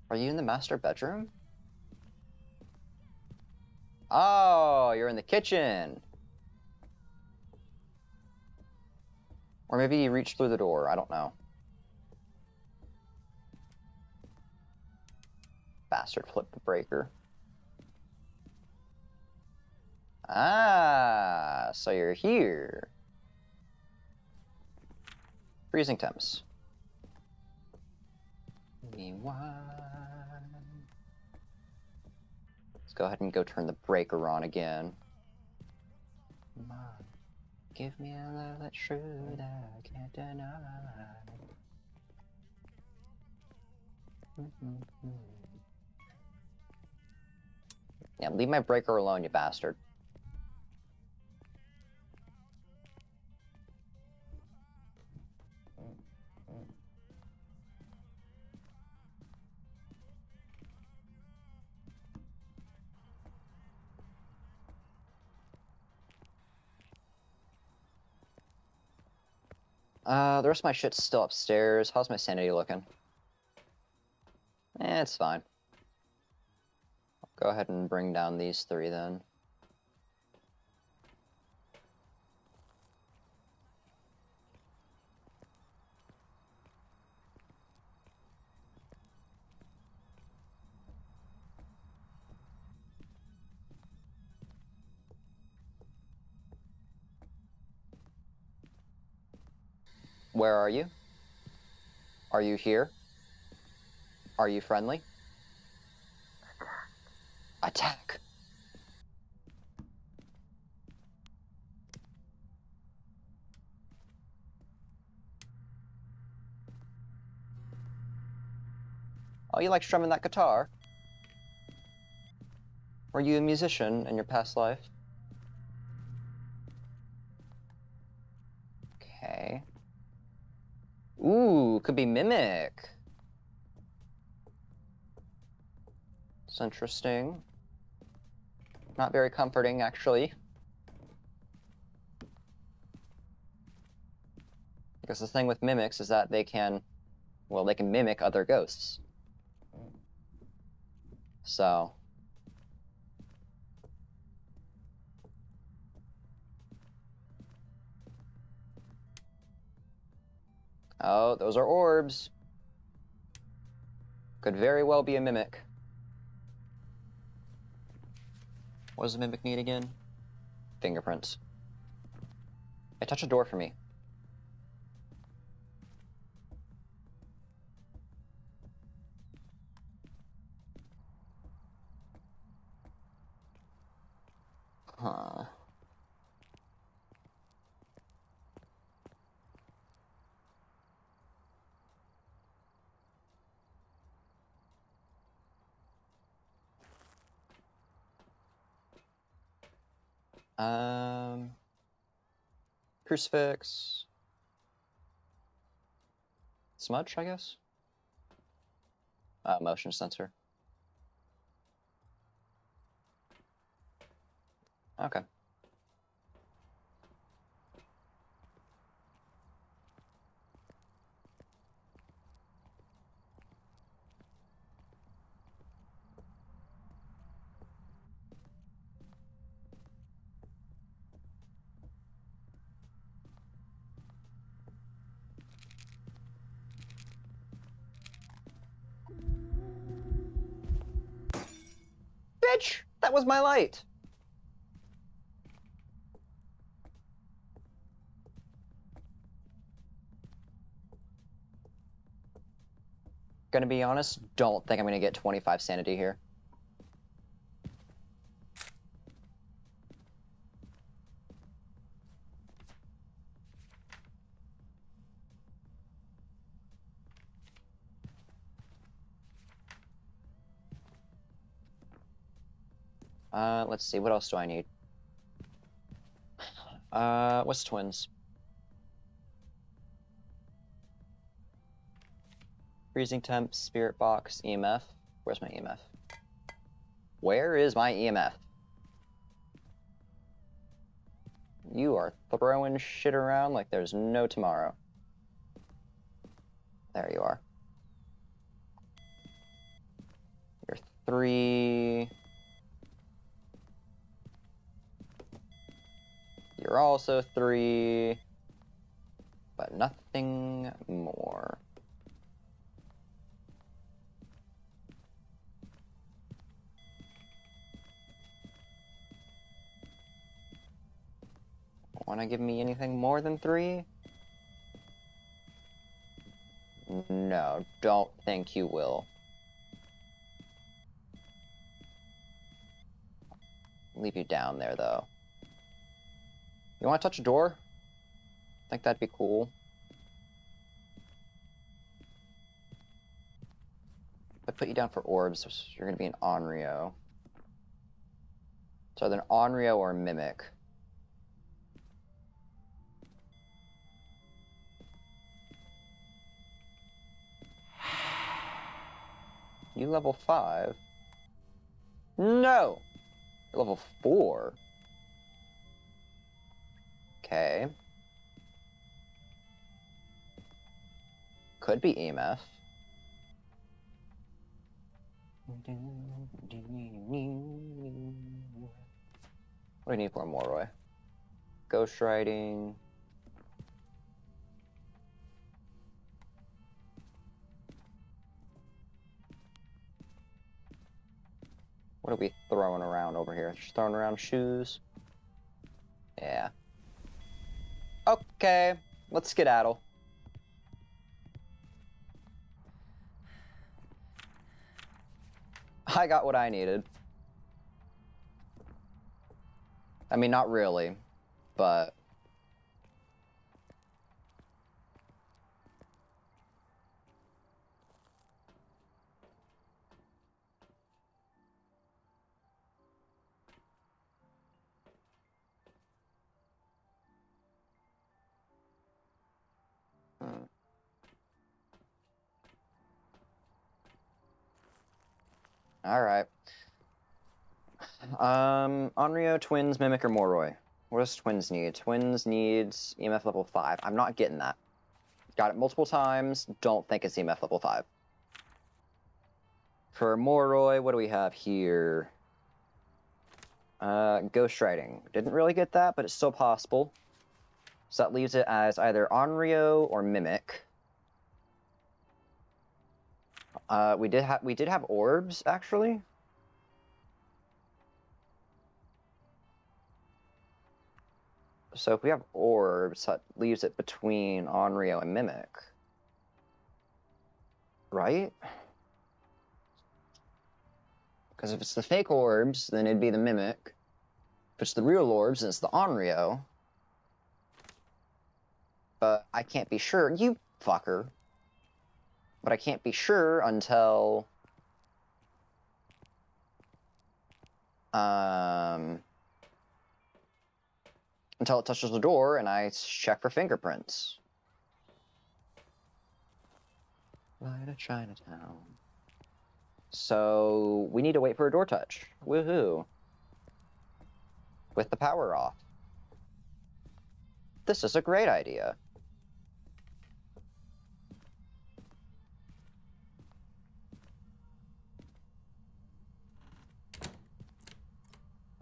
Are you in the master bedroom? Oh, you're in the kitchen. Or maybe you reached through the door. I don't know. Bastard flipped the breaker. Ah, so you're here. Freezing temps. Let's go ahead and go turn the breaker on again. Mom, give me a love that's true that I can't deny. Mm-hmm. Yeah, leave my breaker alone, you bastard. Uh, the rest of my shit's still upstairs. How's my sanity looking? Eh, it's fine. I'll go ahead and bring down these three then. Where are you? Are you here? Are you friendly? Attack! Oh, you like strumming that guitar? Were you a musician in your past life? Okay. Ooh, could be Mimic. It's interesting. Not very comforting, actually. Because the thing with mimics is that they can, well, they can mimic other ghosts. So. Oh, those are orbs. Could very well be a mimic. What does the mimic need again? Fingerprints. Hey, touch a door for me. Huh. Um, crucifix, smudge, I guess. Uh, motion sensor. Okay. Bitch! That was my light! Gonna be honest, don't think I'm gonna get 25 sanity here. Uh, let's see, what else do I need? Uh, what's twins? Freezing temp, spirit box, EMF. Where's my EMF? Where is my EMF? You are throwing shit around like there's no tomorrow. There you are. You're three... You're also three. But nothing more. Want to give me anything more than three? No, don't think you will. Leave you down there, though. You want to touch a door? I think that'd be cool. I put you down for orbs, you're gonna be an Onryo. So either an Onryo or a Mimic. You level five? No! You're level four. Okay. Could be EMF. What do you need for Moroi? Ghostwriting. What are we throwing around over here? Just throwing around shoes? Yeah. Okay, let's skedaddle. I got what I needed. I mean, not really, but. All right. Um, Onryo, Twins, Mimic, or Moroi? What does Twins need? Twins needs EMF level 5. I'm not getting that. Got it multiple times. Don't think it's EMF level 5. For Moroi, what do we have here? Uh, Ghostwriting. Didn't really get that, but it's still possible. So that leaves it as either Onryo or Mimic. Uh, we did have we did have orbs actually. So if we have orbs, that leaves it between Onryo and Mimic. Right? Because if it's the fake orbs, then it'd be the Mimic. If it's the real orbs, then it's the Onryo. But I can't be sure. You fucker. But I can't be sure until... Um until it touches the door and I check for fingerprints. Light of Chinatown. So we need to wait for a door touch. Woohoo. With the power off. This is a great idea.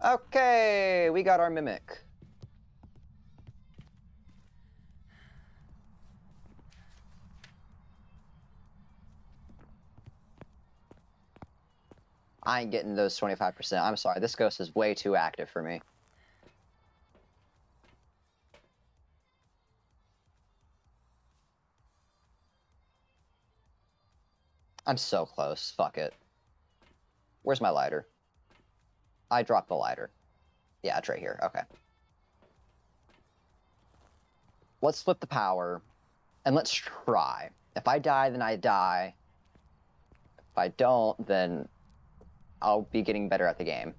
Okay, we got our mimic. I ain't getting those 25%. I'm sorry, this ghost is way too active for me. I'm so close. Fuck it. Where's my lighter? I dropped the lighter. Yeah, it's right here. Okay. Let's flip the power, and let's try. If I die, then I die. If I don't, then I'll be getting better at the game.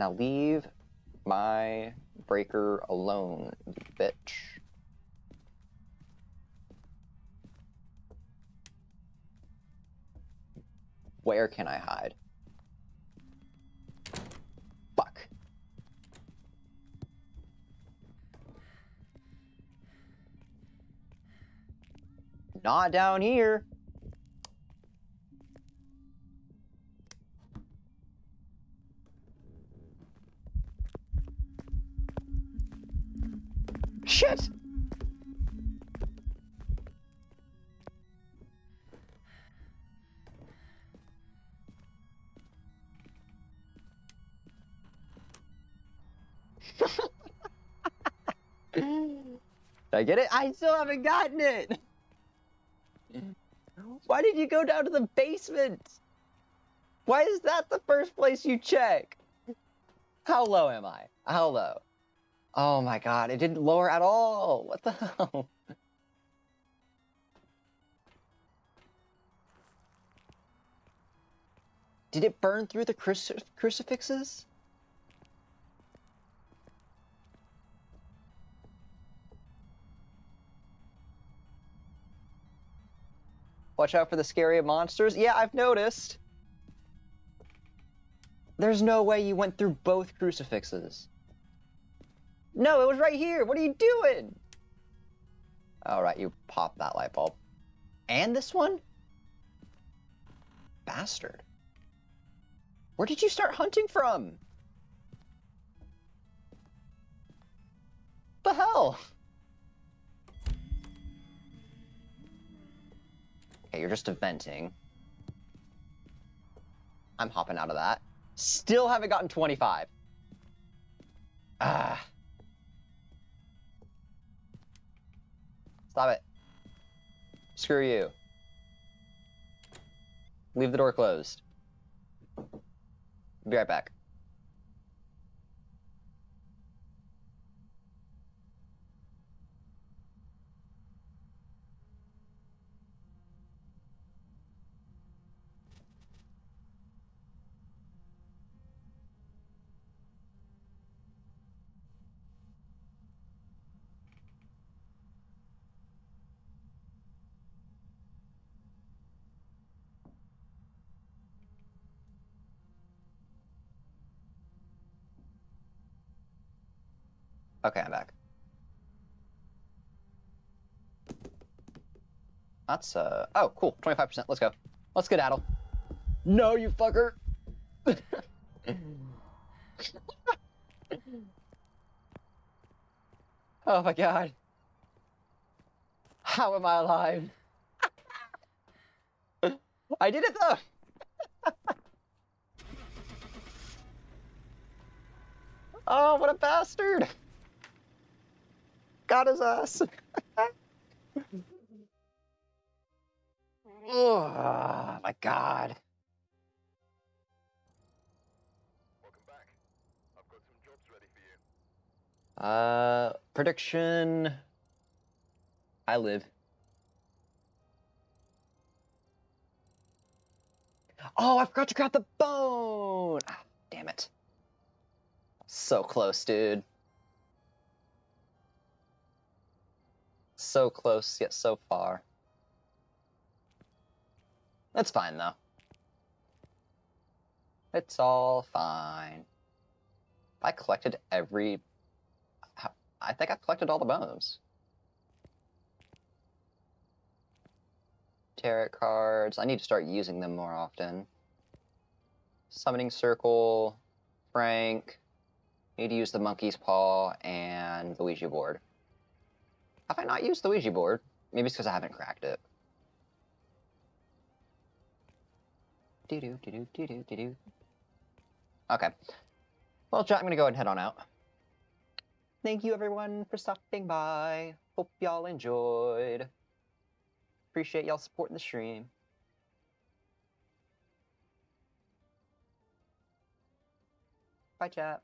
Now leave my breaker alone, bitch. Where can I hide? Fuck. Not down here. Shit! Did I get it? I still haven't gotten it! Why did you go down to the basement? Why is that the first place you check? How low am I? How low? Oh my god, it didn't lower at all! What the hell? Did it burn through the cruci- crucifixes? Watch out for the scary monsters. Yeah, I've noticed. There's no way you went through both crucifixes. No, it was right here. What are you doing? All right, you pop that light bulb. And this one? Bastard. Where did you start hunting from? The hell? Okay, you're just venting. I'm hopping out of that. Still haven't gotten 25. Ah. Stop it. Screw you. Leave the door closed. Be right back. Okay, I'm back. That's, uh, oh, cool, 25%, let's go. Let's skedaddle. No, you fucker! oh my god. How am I alive? I did it though! oh, what a bastard! Got his ass. oh my god. Welcome back. I've got some jobs ready for you. Uh, prediction. I live. Oh, I forgot to grab the bone. Ah, damn it. So close, dude. So close, yet so far. That's fine, though. It's all fine. I collected every I think I've collected all the bones. Tarot cards. I need to start using them more often. Summoning Circle, Frank. Need to use the Monkey's Paw and the Ouija board. Have I not used the Ouija board? Maybe it's because I haven't cracked it. Doo doo doo doo doo doo doo. Okay. Well, chat, I'm gonna go ahead and head on out. Thank you everyone for stopping by. Hope y'all enjoyed. Appreciate y'all supporting the stream. Bye, chat.